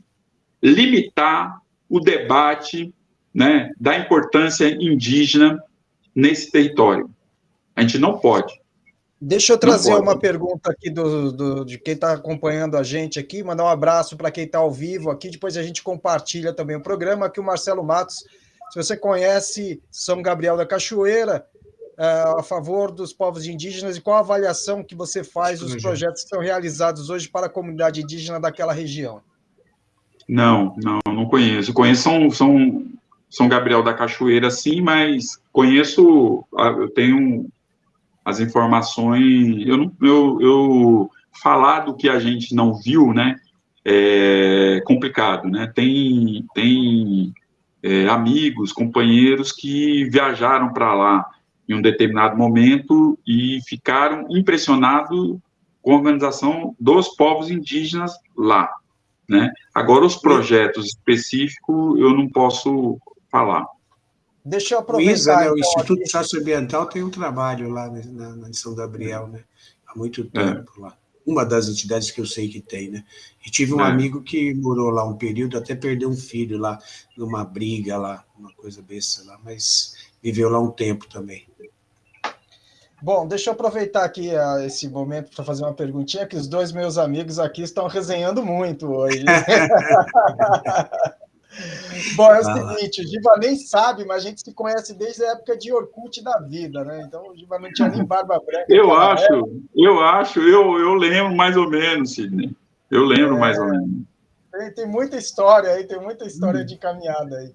[SPEAKER 3] limitar o debate né, da importância indígena nesse território. A gente não pode.
[SPEAKER 1] Deixa eu trazer uma pergunta aqui do, do de quem está acompanhando a gente aqui, mandar um abraço para quem está ao vivo aqui, depois a gente compartilha também o programa, aqui o Marcelo Matos se você conhece São Gabriel da Cachoeira, uh, a favor dos povos indígenas e qual a avaliação que você faz dos projetos que são realizados hoje para a comunidade indígena daquela região.
[SPEAKER 3] Não, não, não conheço. Conheço São, São, São Gabriel da Cachoeira, sim, mas conheço, eu tenho as informações, eu, eu, eu falar do que a gente não viu, né, é complicado, né, tem, tem é, amigos, companheiros que viajaram para lá em um determinado momento e ficaram impressionados com a organização dos povos indígenas lá, né? Agora, os projetos específicos eu não posso falar.
[SPEAKER 1] Deixa eu aproveitar.
[SPEAKER 2] Né, o então, Instituto aqui. Socioambiental tem um trabalho lá na, na São Gabriel, né? Há muito é. tempo é. lá. Uma das entidades que eu sei que tem, né? E tive um é. amigo que morou lá um período, até perdeu um filho lá, numa briga lá, uma coisa besta lá, mas viveu lá um tempo também.
[SPEAKER 1] Bom, deixa eu aproveitar aqui uh, esse momento para fazer uma perguntinha, que os dois meus amigos aqui estão resenhando muito hoje. Bom, é o seguinte, o Giva nem sabe, mas a gente se conhece desde a época de Orkut da vida, né? Então o Giva não tinha nem barba branca.
[SPEAKER 3] Eu acho, época. eu acho, eu, eu lembro mais ou menos, Sidney. Eu lembro é, mais ou menos.
[SPEAKER 1] Tem, tem, muita história aí, tem muita história hum. de caminhada aí.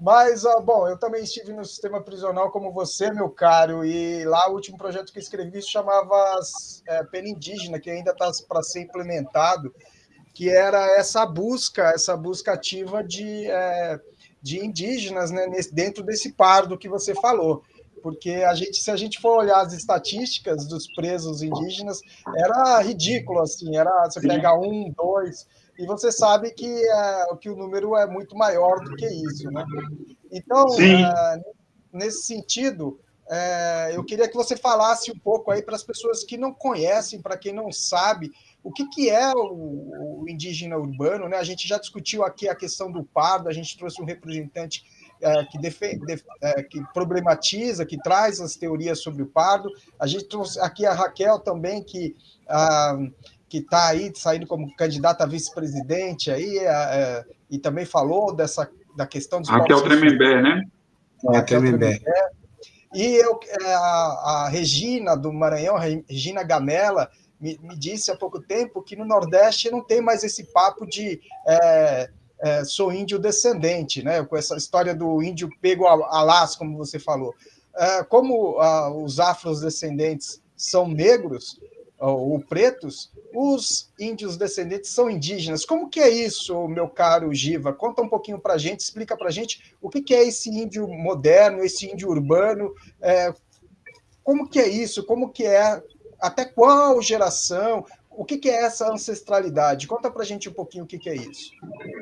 [SPEAKER 1] Mas, bom, eu também estive no sistema prisional como você, meu caro, e lá o último projeto que escrevi se chamava é, Pena Indígena, que ainda está para ser implementado, que era essa busca, essa busca ativa de, é, de indígenas né, nesse, dentro desse pardo que você falou. Porque a gente, se a gente for olhar as estatísticas dos presos indígenas, era ridículo, assim, era você pega um, dois, e você sabe que, é, que o número é muito maior do que isso. Né? Então, é, nesse sentido, é, eu queria que você falasse um pouco aí para as pessoas que não conhecem, para quem não sabe, o que, que é o, o, indígena urbano. Né? A gente já discutiu aqui a questão do pardo, a gente trouxe um representante é, que, defende, é, que problematiza, que traz as teorias sobre o pardo. A gente trouxe aqui a Raquel também, que ah, que está aí saindo como candidata a vice-presidente aí, é, é, e também falou dessa da questão dos
[SPEAKER 3] Raquel Tremembé, né?
[SPEAKER 1] Raquel Tremembé. E eu, é, a, a, Regina do Maranhão, Regina Gamela, me, me, disse há pouco tempo que no Nordeste não tem mais esse papo de é, é, sou índio descendente, né? Com essa história do índio pego a, a como você falou. É, como ah, os afrodescendentes são negros, ou pretos, os índios descendentes são indígenas. Como que é isso, meu caro Giva? Conta um pouquinho para a gente, explica para a gente o que, que é esse índio moderno, esse índio urbano, é, como que é isso, como que é, até qual geração, o que, que é essa ancestralidade? Conta para a gente um pouquinho o que, que é isso.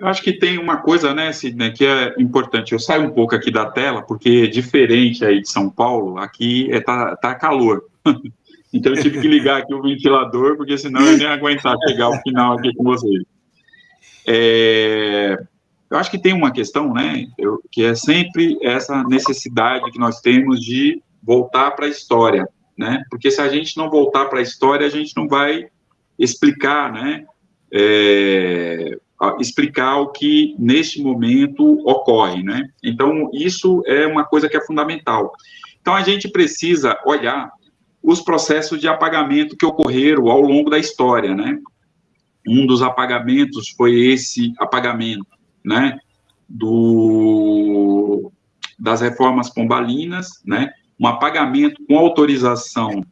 [SPEAKER 3] Eu acho que tem uma coisa, né, Sidney, que é importante. Eu saio um pouco aqui da tela, porque diferente aí de São Paulo, aqui é, tá, tá calor. Então eu tive que ligar aqui o ventilador, porque senão eu nem ia aguentar chegar ao final aqui com vocês. É, eu acho que tem uma questão, né, eu, que é sempre essa necessidade que nós temos de voltar para a história, né, porque se a gente não voltar para a história, a gente não vai explicar, né, é, explicar o que neste momento ocorre, né, então isso é uma coisa que é fundamental. Então a gente precisa olhar os processos de apagamento que ocorreram ao longo da história, né? Um dos apagamentos foi esse apagamento, né? Do, das reformas pombalinas, né? Um apagamento com autorização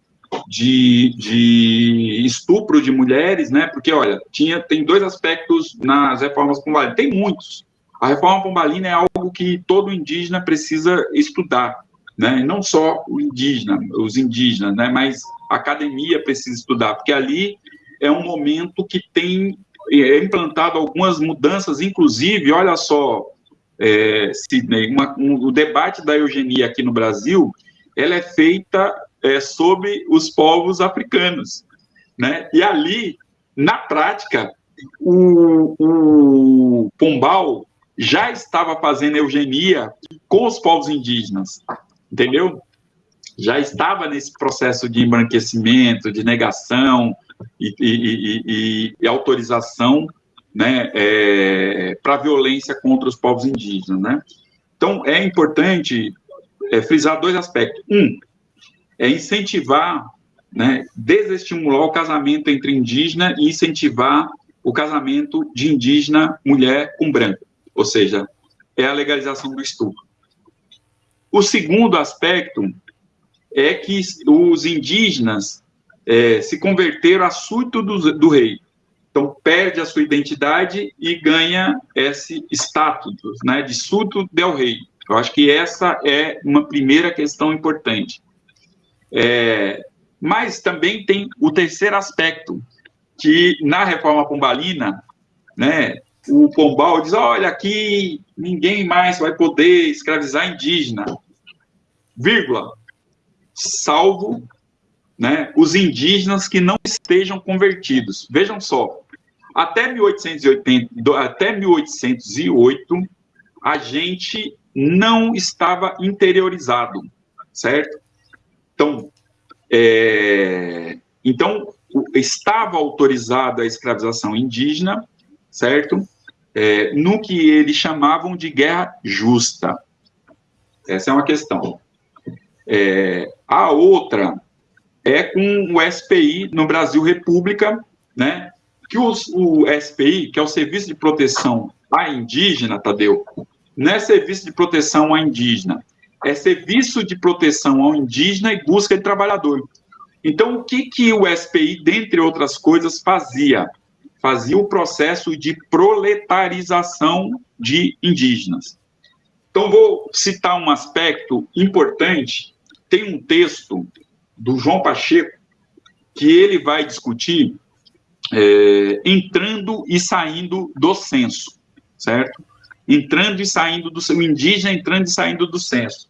[SPEAKER 3] de, de estupro de mulheres, né? Porque, olha, tinha, tem dois aspectos nas reformas pombalinas, tem muitos. A reforma pombalina é algo que todo indígena precisa estudar, né? Não só o indígena, os indígenas, né? Mas a academia precisa estudar, porque ali é um momento que tem é implantado algumas mudanças, inclusive, olha só, é, Sidney, uma, um, o debate da eugenia aqui no Brasil, ela é feita é, sobre os povos africanos, né? E ali, na prática, o, o Pombal já estava fazendo eugenia com os povos indígenas entendeu? Já estava nesse processo de embranquecimento, de negação e, e, e, e autorização né, é, para violência contra os povos indígenas, né? Então, é importante é, frisar dois aspectos. Um, é incentivar, né, desestimular o casamento entre indígena e incentivar o casamento de indígena mulher com branco, ou seja, é a legalização do estupro. O segundo aspecto é que os indígenas é, se converteram a súdito do, do rei. Então, perde a sua identidade e ganha esse status né, de súdito del rei. Eu acho que essa é uma primeira questão importante. É, mas também tem o terceiro aspecto, que na reforma pombalina, né, o Pombal diz, olha, aqui ninguém mais vai poder escravizar indígena, vírgula, salvo né, os indígenas que não estejam convertidos. Vejam só, até 1880, até 1808, a gente não estava interiorizado, certo? Então, é, então estava autorizada a escravização indígena, certo? É, no que eles chamavam de guerra justa. Essa é uma questão. É, a outra é com o SPI no Brasil República, né? Que os, o SPI, que é o Serviço de Proteção à Indígena, Tadeu, não é serviço de proteção à indígena, é serviço de proteção ao indígena e busca de trabalhador. Então, o que, que o SPI, dentre outras coisas, fazia? Fazia o processo de proletarização de indígenas. Então, vou citar um aspecto importante. Tem um texto do João Pacheco que ele vai discutir é, entrando e saindo do censo, certo? Entrando e saindo do o indígena entrando e saindo do censo.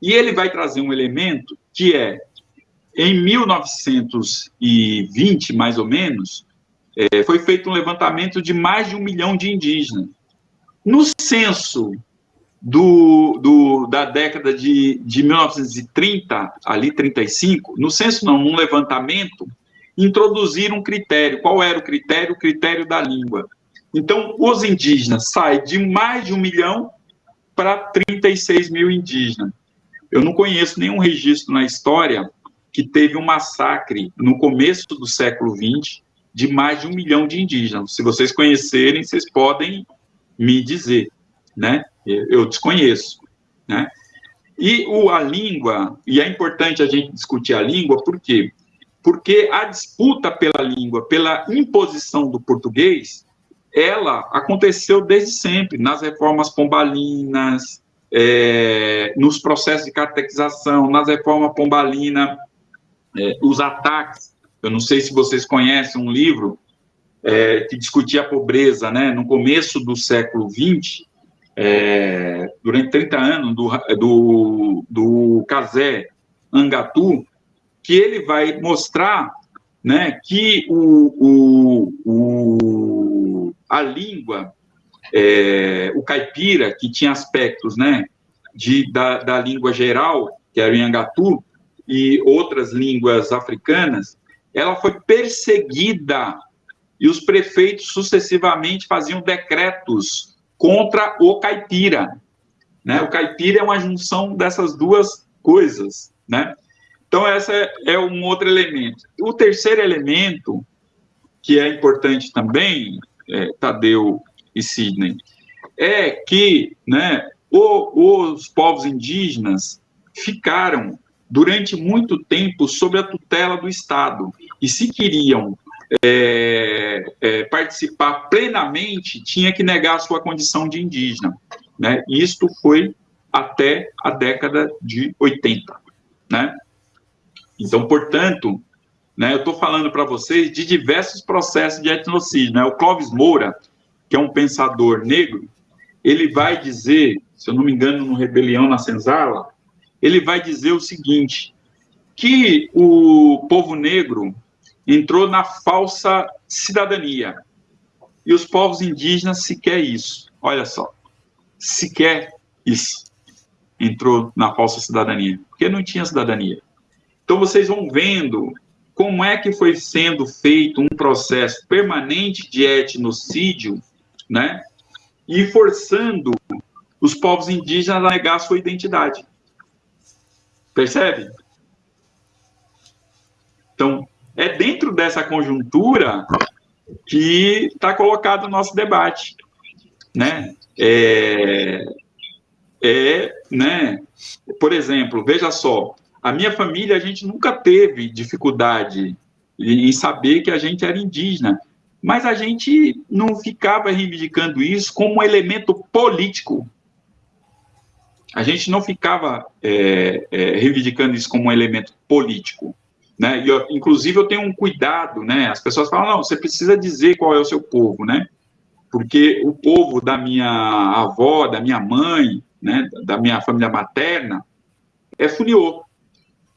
[SPEAKER 3] E ele vai trazer um elemento que é em 1920, mais ou menos, é, foi feito um levantamento de mais de um milhão de indígenas. No censo do, do, da década de, de 1930, ali 35, no censo não, num levantamento, introduziram um critério. Qual era o critério? O critério da língua. Então, os indígenas saem de mais de um milhão para 36 mil indígenas. Eu não conheço nenhum registro na história que teve um massacre no começo do século XX de mais de um milhão de indígenas. Se vocês conhecerem, vocês podem me dizer, né? Eu desconheço, né? E o, a língua, e é importante a gente discutir a língua, por quê? Porque a disputa pela língua, pela imposição do português, ela aconteceu desde sempre, nas reformas pombalinas, é, nos processos de catequização, nas reformas pombalinas, é, os ataques. Eu não sei se vocês conhecem um livro é, que discutia a pobreza, né, no começo do século XX, é, durante 30 anos, do, do, do Casé Angatu, que ele vai mostrar né, que o, o, o a língua, é, o caipira, que tinha aspectos né, de, da, da língua geral, que era o Angatu, e outras línguas africanas, ela foi perseguida e os prefeitos sucessivamente faziam decretos contra o caipira. Né? O caipira é uma junção dessas duas coisas. Né? Então, esse é, é um outro elemento. O terceiro elemento, que é importante também, é, Tadeu e Sidney, é que né, o, os povos indígenas ficaram durante muito tempo sob a tutela do Estado. E se queriam é, é, participar plenamente, tinha que negar a sua condição de indígena. Né? Isto foi até a década de 80. Né? Então, portanto, né, eu estou falando para vocês de diversos processos de etnocídio. Né? O Clóvis Moura, que é um pensador negro, ele vai dizer, se eu não me engano, no Rebelião na Senzala, ele vai dizer o seguinte: que o povo negro entrou na falsa cidadania. E os povos indígenas sequer isso. Olha só. Sequer isso. Entrou na falsa cidadania. Porque não tinha cidadania. Então vocês vão vendo como é que foi sendo feito um processo permanente de etnocídio, né? E forçando os povos indígenas a negar a sua identidade. Percebe? Então, é dentro dessa conjuntura que está colocado o nosso debate, né? É, é, né? Por exemplo, veja só, a minha família a gente nunca teve dificuldade em saber que a gente era indígena, mas a gente não ficava reivindicando isso como um elemento político. A gente não ficava é, é, reivindicando isso como um elemento político. Né? E eu, inclusive, eu tenho um cuidado, né? As pessoas falam, não, você precisa dizer qual é o seu povo, né? Porque o povo da minha avó, da minha mãe, né, da minha família materna, é funiô.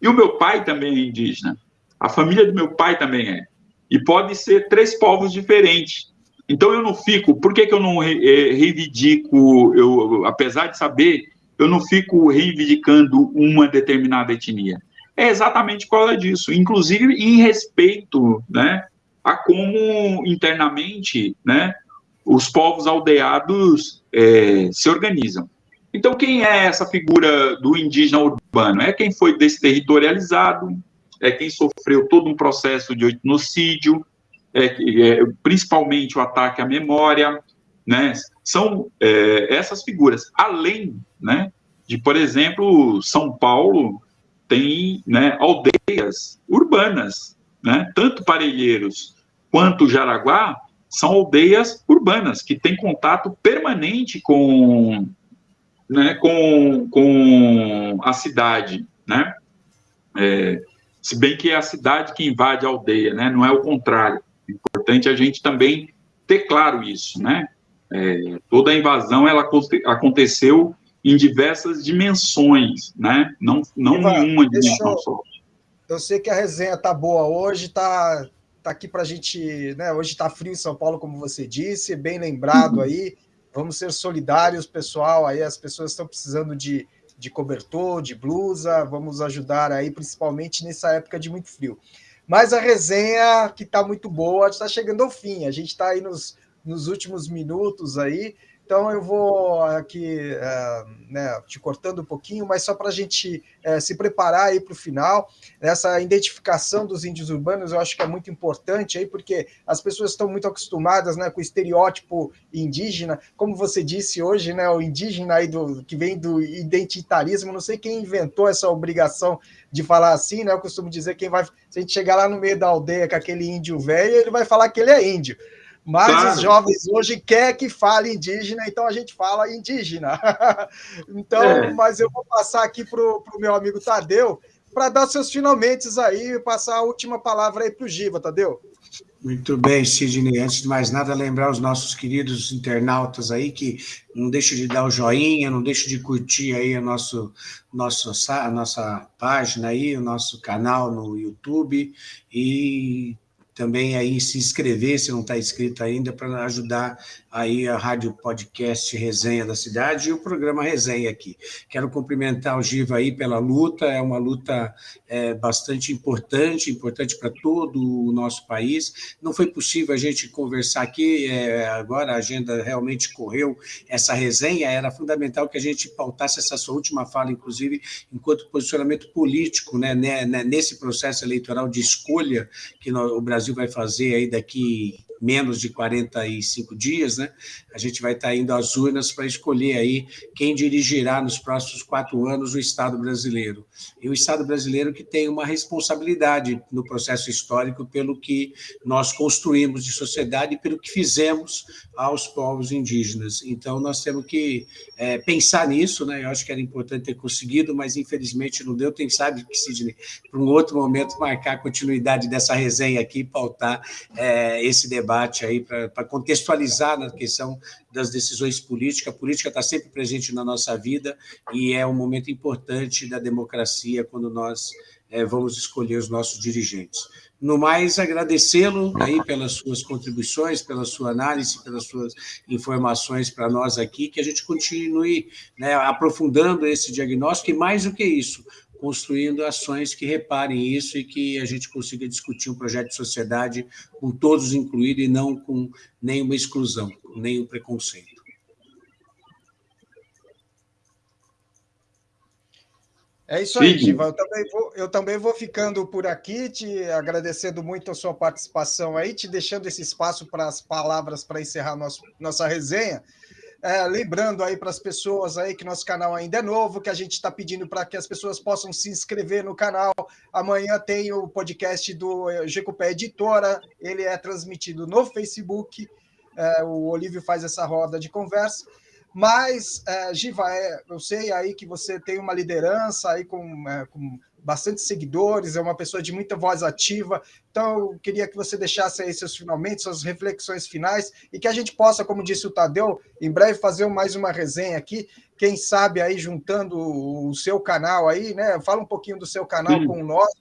[SPEAKER 3] E o meu pai também é indígena. A família do meu pai também é. E pode ser três povos diferentes. Então eu não fico, por que, que eu não eh, reivindico, eu, apesar de saber, eu não fico reivindicando uma determinada etnia? É exatamente por causa disso, inclusive em respeito né, a como internamente né, os povos aldeados é, se organizam. Então, quem é essa figura do indígena urbano? É quem foi desterritorializado, é quem sofreu todo um processo de etnocídio, é, é, principalmente o ataque à memória, né? São é, essas figuras. Além, né, de, por exemplo, São Paulo tem né, aldeias urbanas, né? Tanto Parelheiros quanto Jaraguá são aldeias urbanas que têm contato permanente com, né, com, com a cidade, né? É, se bem que é a cidade que invade a aldeia, né? Não é o contrário. É importante a gente também ter claro isso, né? É, toda a invasão ela aconteceu em diversas dimensões, né? Não, não Ivan, nenhuma dimensão
[SPEAKER 1] eu, só. Eu sei que a resenha tá boa hoje, tá, tá aqui para a gente, né? Hoje está frio em São Paulo, como você disse, bem lembrado uhum. aí. Vamos ser solidários, pessoal. Aí as pessoas estão precisando de, de cobertor, de blusa. Vamos ajudar aí, principalmente nessa época de muito frio. Mas a resenha, que está muito boa, está chegando ao fim. A gente está aí nos, nos últimos minutos aí. Então eu vou aqui é, né, te cortando um pouquinho, mas só para a gente é, se preparar aí para o final. Essa identificação dos índios urbanos eu acho que é muito importante aí, porque as pessoas estão muito acostumadas né, com o estereótipo indígena, como você disse hoje, né, o indígena aí do, que vem do identitarismo, não sei quem inventou essa obrigação de falar assim, né? Eu costumo dizer quem vai. Se a gente chegar lá no meio da aldeia com aquele índio velho, ele vai falar que ele é índio. Mas claro. os jovens hoje quer que fale indígena, então a gente fala indígena. então, é. mas eu vou passar aqui para o meu amigo Tadeu para dar seus finalmente aí, passar a última palavra aí para o Giva, Tadeu.
[SPEAKER 2] Muito bem, Sidney. Antes de mais nada, lembrar os nossos queridos internautas aí que não deixe de dar o joinha, não deixe de curtir aí a, nosso, nosso, a nossa página aí, o nosso canal no YouTube e também aí se inscrever, se não está inscrito ainda, para ajudar aí a Rádio Podcast Resenha da Cidade e o programa Resenha aqui. Quero cumprimentar o Giva aí pela luta, é uma luta é, bastante importante, importante para todo o nosso país. Não foi possível a gente conversar aqui, é, agora a agenda realmente correu, essa resenha era fundamental que a gente pautasse essa sua última fala, inclusive, enquanto posicionamento político, né, né, né nesse processo eleitoral de escolha que o Brasil Brasil vai fazer aí daqui menos de 45 dias, né? A gente vai estar indo às urnas para escolher aí quem dirigirá nos próximos quatro anos o Estado brasileiro. E o Estado brasileiro que tem uma responsabilidade no processo histórico pelo que nós construímos de sociedade e pelo que fizemos aos povos indígenas. Então, nós temos que é, pensar nisso, né? Eu acho que era importante ter conseguido, mas infelizmente não deu. Quem sabe que, Sidney, para um outro momento, marcar a continuidade dessa resenha aqui, pautar é, esse debate debate aí para contextualizar na questão das decisões políticas. A política está sempre presente na nossa vida e é um momento importante da democracia quando nós é, vamos escolher os nossos dirigentes. No mais, agradecê-lo aí pelas suas contribuições, pela sua análise, pelas suas informações para nós aqui, que a gente continue né, aprofundando esse diagnóstico e, mais do que isso, construindo ações que reparem isso e que a gente consiga discutir um projeto de sociedade com todos incluídos e não com nenhuma exclusão, nenhum preconceito.
[SPEAKER 1] É isso aí, Giva. Eu também, vou, eu também vou ficando por aqui, te agradecendo muito a sua participação aí, te deixando esse espaço para as palavras para encerrar nosso, nossa resenha. É, lembrando aí para as pessoas aí que nosso canal ainda é novo, que a gente está pedindo para que as pessoas possam se inscrever no canal. Amanhã tem o podcast do Gecupé Editora, ele é transmitido no Facebook. É, o Olívio faz essa roda de conversa. Mas, é, Giva, é, eu sei aí que você tem uma liderança aí com, é, com bastante seguidores, é uma pessoa de muita voz ativa. Então, eu queria que você deixasse aí seus finalmente, suas reflexões finais, e que a gente possa, como disse o Tadeu, em breve fazer mais uma resenha aqui. Quem sabe aí juntando o seu canal aí, né? Fala um pouquinho do seu canal Sim. com o nosso,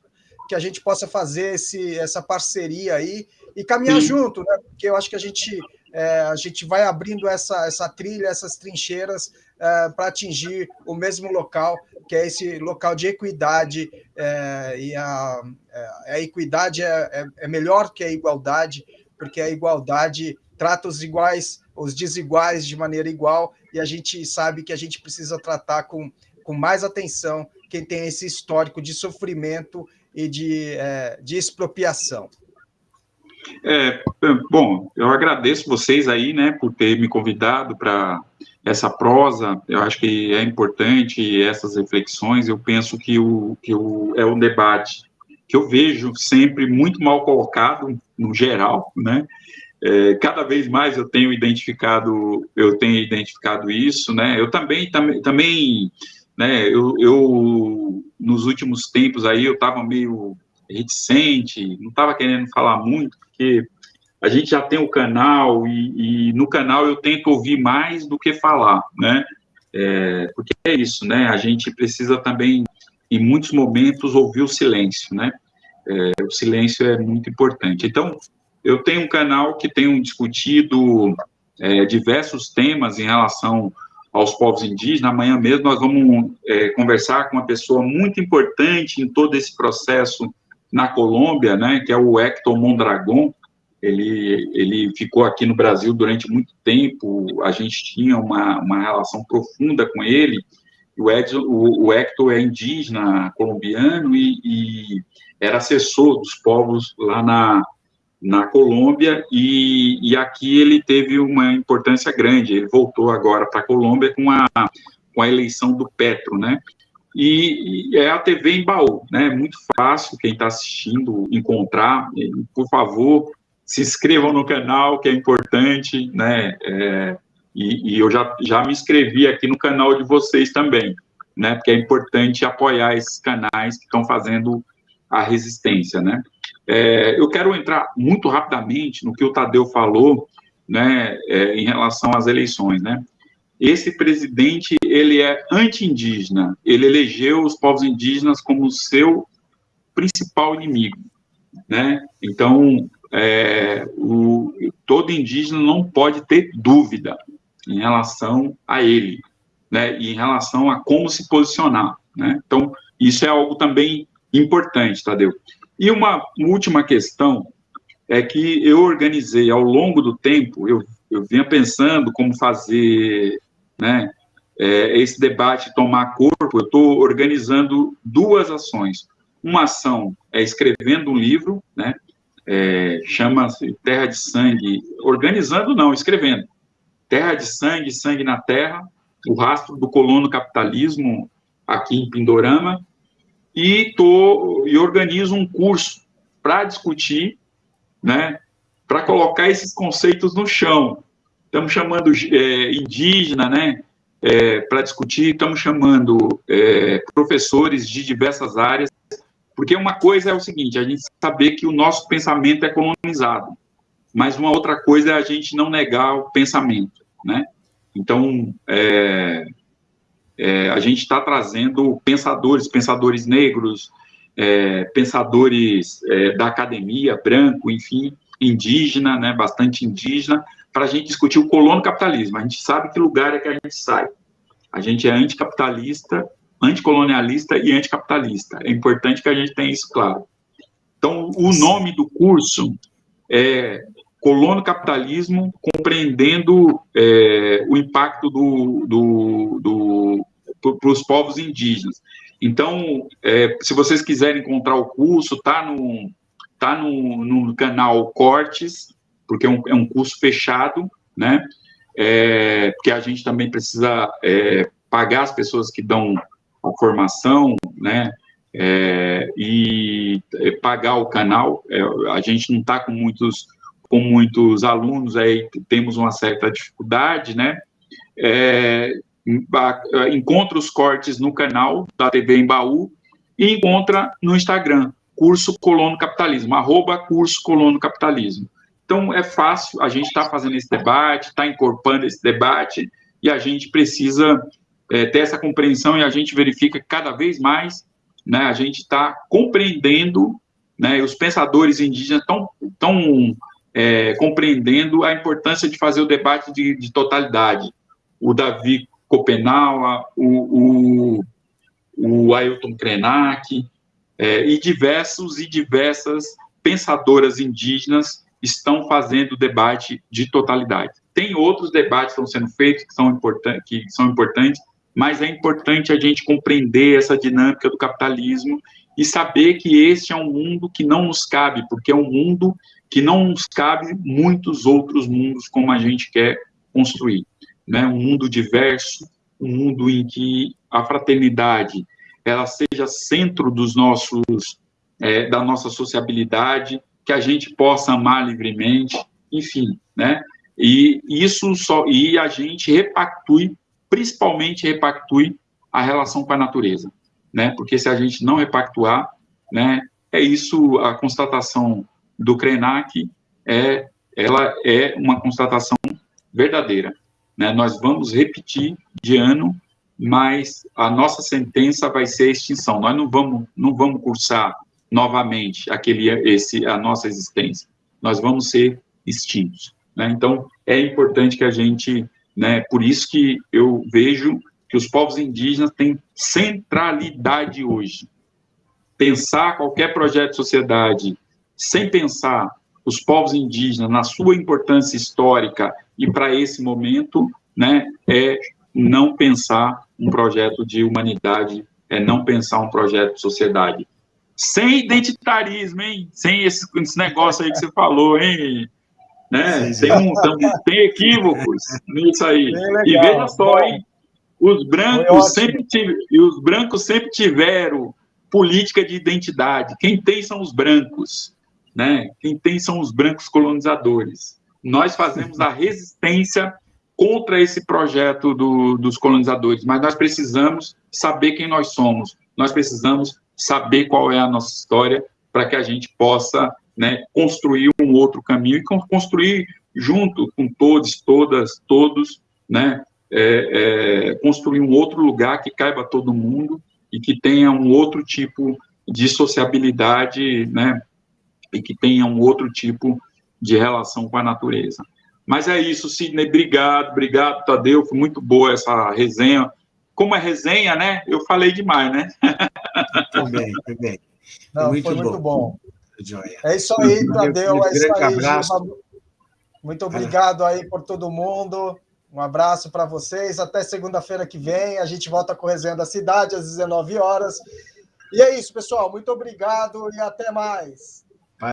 [SPEAKER 1] que a gente possa fazer esse, essa parceria aí e caminhar Sim. junto, né? Porque eu acho que a gente é, a gente vai abrindo essa, essa trilha, essas trincheiras é, para atingir o mesmo local, que é esse local de equidade, é, e a, é, a equidade é, é, é, melhor que a igualdade, porque a igualdade trata os iguais, os desiguais de maneira igual, e a gente sabe que a gente precisa tratar com, com mais atenção quem tem esse histórico de sofrimento e de, de expropriação.
[SPEAKER 3] É, bom, eu agradeço vocês aí, né, por ter me convidado para essa prosa. Eu acho que é importante essas reflexões. Eu penso que o que o, é um debate que eu vejo sempre muito mal colocado no geral, né? É, cada vez mais eu tenho identificado eu tenho identificado isso, né? Eu também também, também né? Eu, eu nos últimos tempos aí eu estava meio reticente, não estava querendo falar muito, porque a gente já tem o canal e, e, no canal eu tento ouvir mais do que falar, né? É, porque é isso, né? A gente precisa também, em muitos momentos, ouvir o silêncio, né? É, o silêncio é muito importante. Então, eu tenho um canal que tem discutido é, diversos temas em relação aos povos indígenas. Amanhã mesmo nós vamos é, conversar com uma pessoa muito importante em todo esse processo na Colômbia, né, que é o Hector Mondragon, ele, ele ficou aqui no Brasil durante muito tempo, a gente tinha uma, uma relação profunda com ele, o, Edson, o, o Hector é indígena colombiano e, e, era assessor dos povos lá na, na Colômbia, e, e aqui ele teve uma importância grande, ele voltou agora para a Colômbia com a, com a eleição do Petro, né, e, e, é a TV em baú, né? Muito fácil quem está assistindo encontrar. E, por favor, se inscrevam no canal, que é importante, né? É, e, e, eu já, já me inscrevi aqui no canal de vocês também, né? Porque é importante apoiar esses canais que estão fazendo a resistência, né? É, eu quero entrar muito rapidamente no que o Tadeu falou, né? É, em relação às eleições, né? Esse presidente ele é anti-indígena, ele elegeu os povos indígenas como seu principal inimigo, né? Então, é, o, todo indígena não pode ter dúvida em relação a ele, né? E em relação a como se posicionar, né? Então, isso é algo também importante, Tadeu. E uma última questão é que eu organizei ao longo do tempo, eu, eu vinha pensando como fazer né, é, esse debate tomar corpo, eu estou organizando duas ações. Uma ação é escrevendo um livro, né, é, chama-se Terra de Sangue, organizando não, escrevendo. Terra de Sangue, Sangue na Terra, o rastro do colono capitalismo aqui em Pindorama, e, tô, e organizo um curso para discutir, né, para colocar esses conceitos no chão, estamos chamando é, indígena, né, é, para discutir, estamos chamando é, professores de diversas áreas, porque uma coisa é o seguinte, a gente saber que o nosso pensamento é colonizado, mas uma outra coisa é a gente não negar o pensamento, né? Então, é, é, a gente está trazendo pensadores, pensadores negros, é, pensadores é, da academia, branco, enfim, indígena, né, bastante indígena, para a gente discutir o colono capitalismo. A gente sabe que lugar é que a gente sai. A gente é anticapitalista, anticolonialista e anticapitalista. É importante que a gente tenha isso claro. Então, o nome do curso é Colono Capitalismo, compreendendo é, o impacto do, do, do para os povos indígenas. Então, é, se vocês quiserem encontrar o curso, tá no, tá no, no canal Cortes, porque é um, é um curso fechado, né? É, porque a gente também precisa é, pagar as pessoas que dão a formação, né? É, e é, pagar o canal. É, a gente não está com muitos com muitos alunos, aí temos uma certa dificuldade, né? É, encontra os cortes no canal da TV Embaú e encontra no Instagram, curso Colono Capitalismo, arroba curso Colono Capitalismo. Então, é fácil, a gente está fazendo esse debate, está incorporando esse debate, e a gente precisa é, ter essa compreensão e a gente verifica que cada vez mais né, a gente está compreendendo, né, os pensadores indígenas estão tão, é, compreendendo a importância de fazer o debate de, de totalidade. O Davi Copenaua, o, o, o Ailton Krenak, é, e diversos e diversas pensadoras indígenas estão fazendo debate de totalidade. Tem outros debates que estão sendo feitos que são, que são importantes, mas é importante a gente compreender essa dinâmica do capitalismo e saber que esse é um mundo que não nos cabe, porque é um mundo que não nos cabe muitos outros mundos como a gente quer construir. Né? Um mundo diverso, um mundo em que a fraternidade ela seja centro dos nossos, é, da nossa sociabilidade, que a gente possa amar livremente, enfim, né? E isso só e a gente repactue, principalmente repactue a relação com a natureza, né? Porque se a gente não repactuar, né, é isso a constatação do Krenak é ela é uma constatação verdadeira, né? Nós vamos repetir de ano, mas a nossa sentença vai ser a extinção. Nós não vamos não vamos cursar novamente aquele, esse, a nossa existência. Nós vamos ser extintos. Né? Então, é importante que a gente, né, por isso que eu vejo que os povos indígenas têm centralidade hoje. Pensar qualquer projeto de sociedade sem pensar os povos indígenas na sua importância histórica e para esse momento, né, é não pensar um projeto de humanidade, é não pensar um projeto de sociedade sem identitarismo, hein? Sem esse, esse negócio aí que você falou, hein? Né? Tem, um, tem equívocos nisso aí. E veja só, hein? Os brancos sempre e os brancos sempre tiveram política de identidade. Quem tem são os brancos, né? Quem tem são os brancos colonizadores. Nós fazemos a resistência contra esse projeto do, dos colonizadores, mas nós precisamos saber quem nós somos. Nós precisamos saber qual é a nossa história para que a gente possa né, construir um outro caminho e construir junto com todos, todas, todos, né, é, é, construir um outro lugar que caiba todo mundo e que tenha um outro tipo de sociabilidade, né, e que tenha um outro tipo de relação com a natureza. Mas é isso, Sidney, obrigado, obrigado, Tadeu, foi muito boa essa resenha, como é resenha, né? Eu falei demais, né?
[SPEAKER 1] Também, também. Não, muito foi bom. muito bom. É isso aí, Tadeu. É isso aí, abraço. Muito obrigado aí por todo mundo. Um abraço para vocês. Até segunda-feira que vem. A gente volta com a Resenha da Cidade às 19 horas. E é isso, pessoal. Muito obrigado e até mais.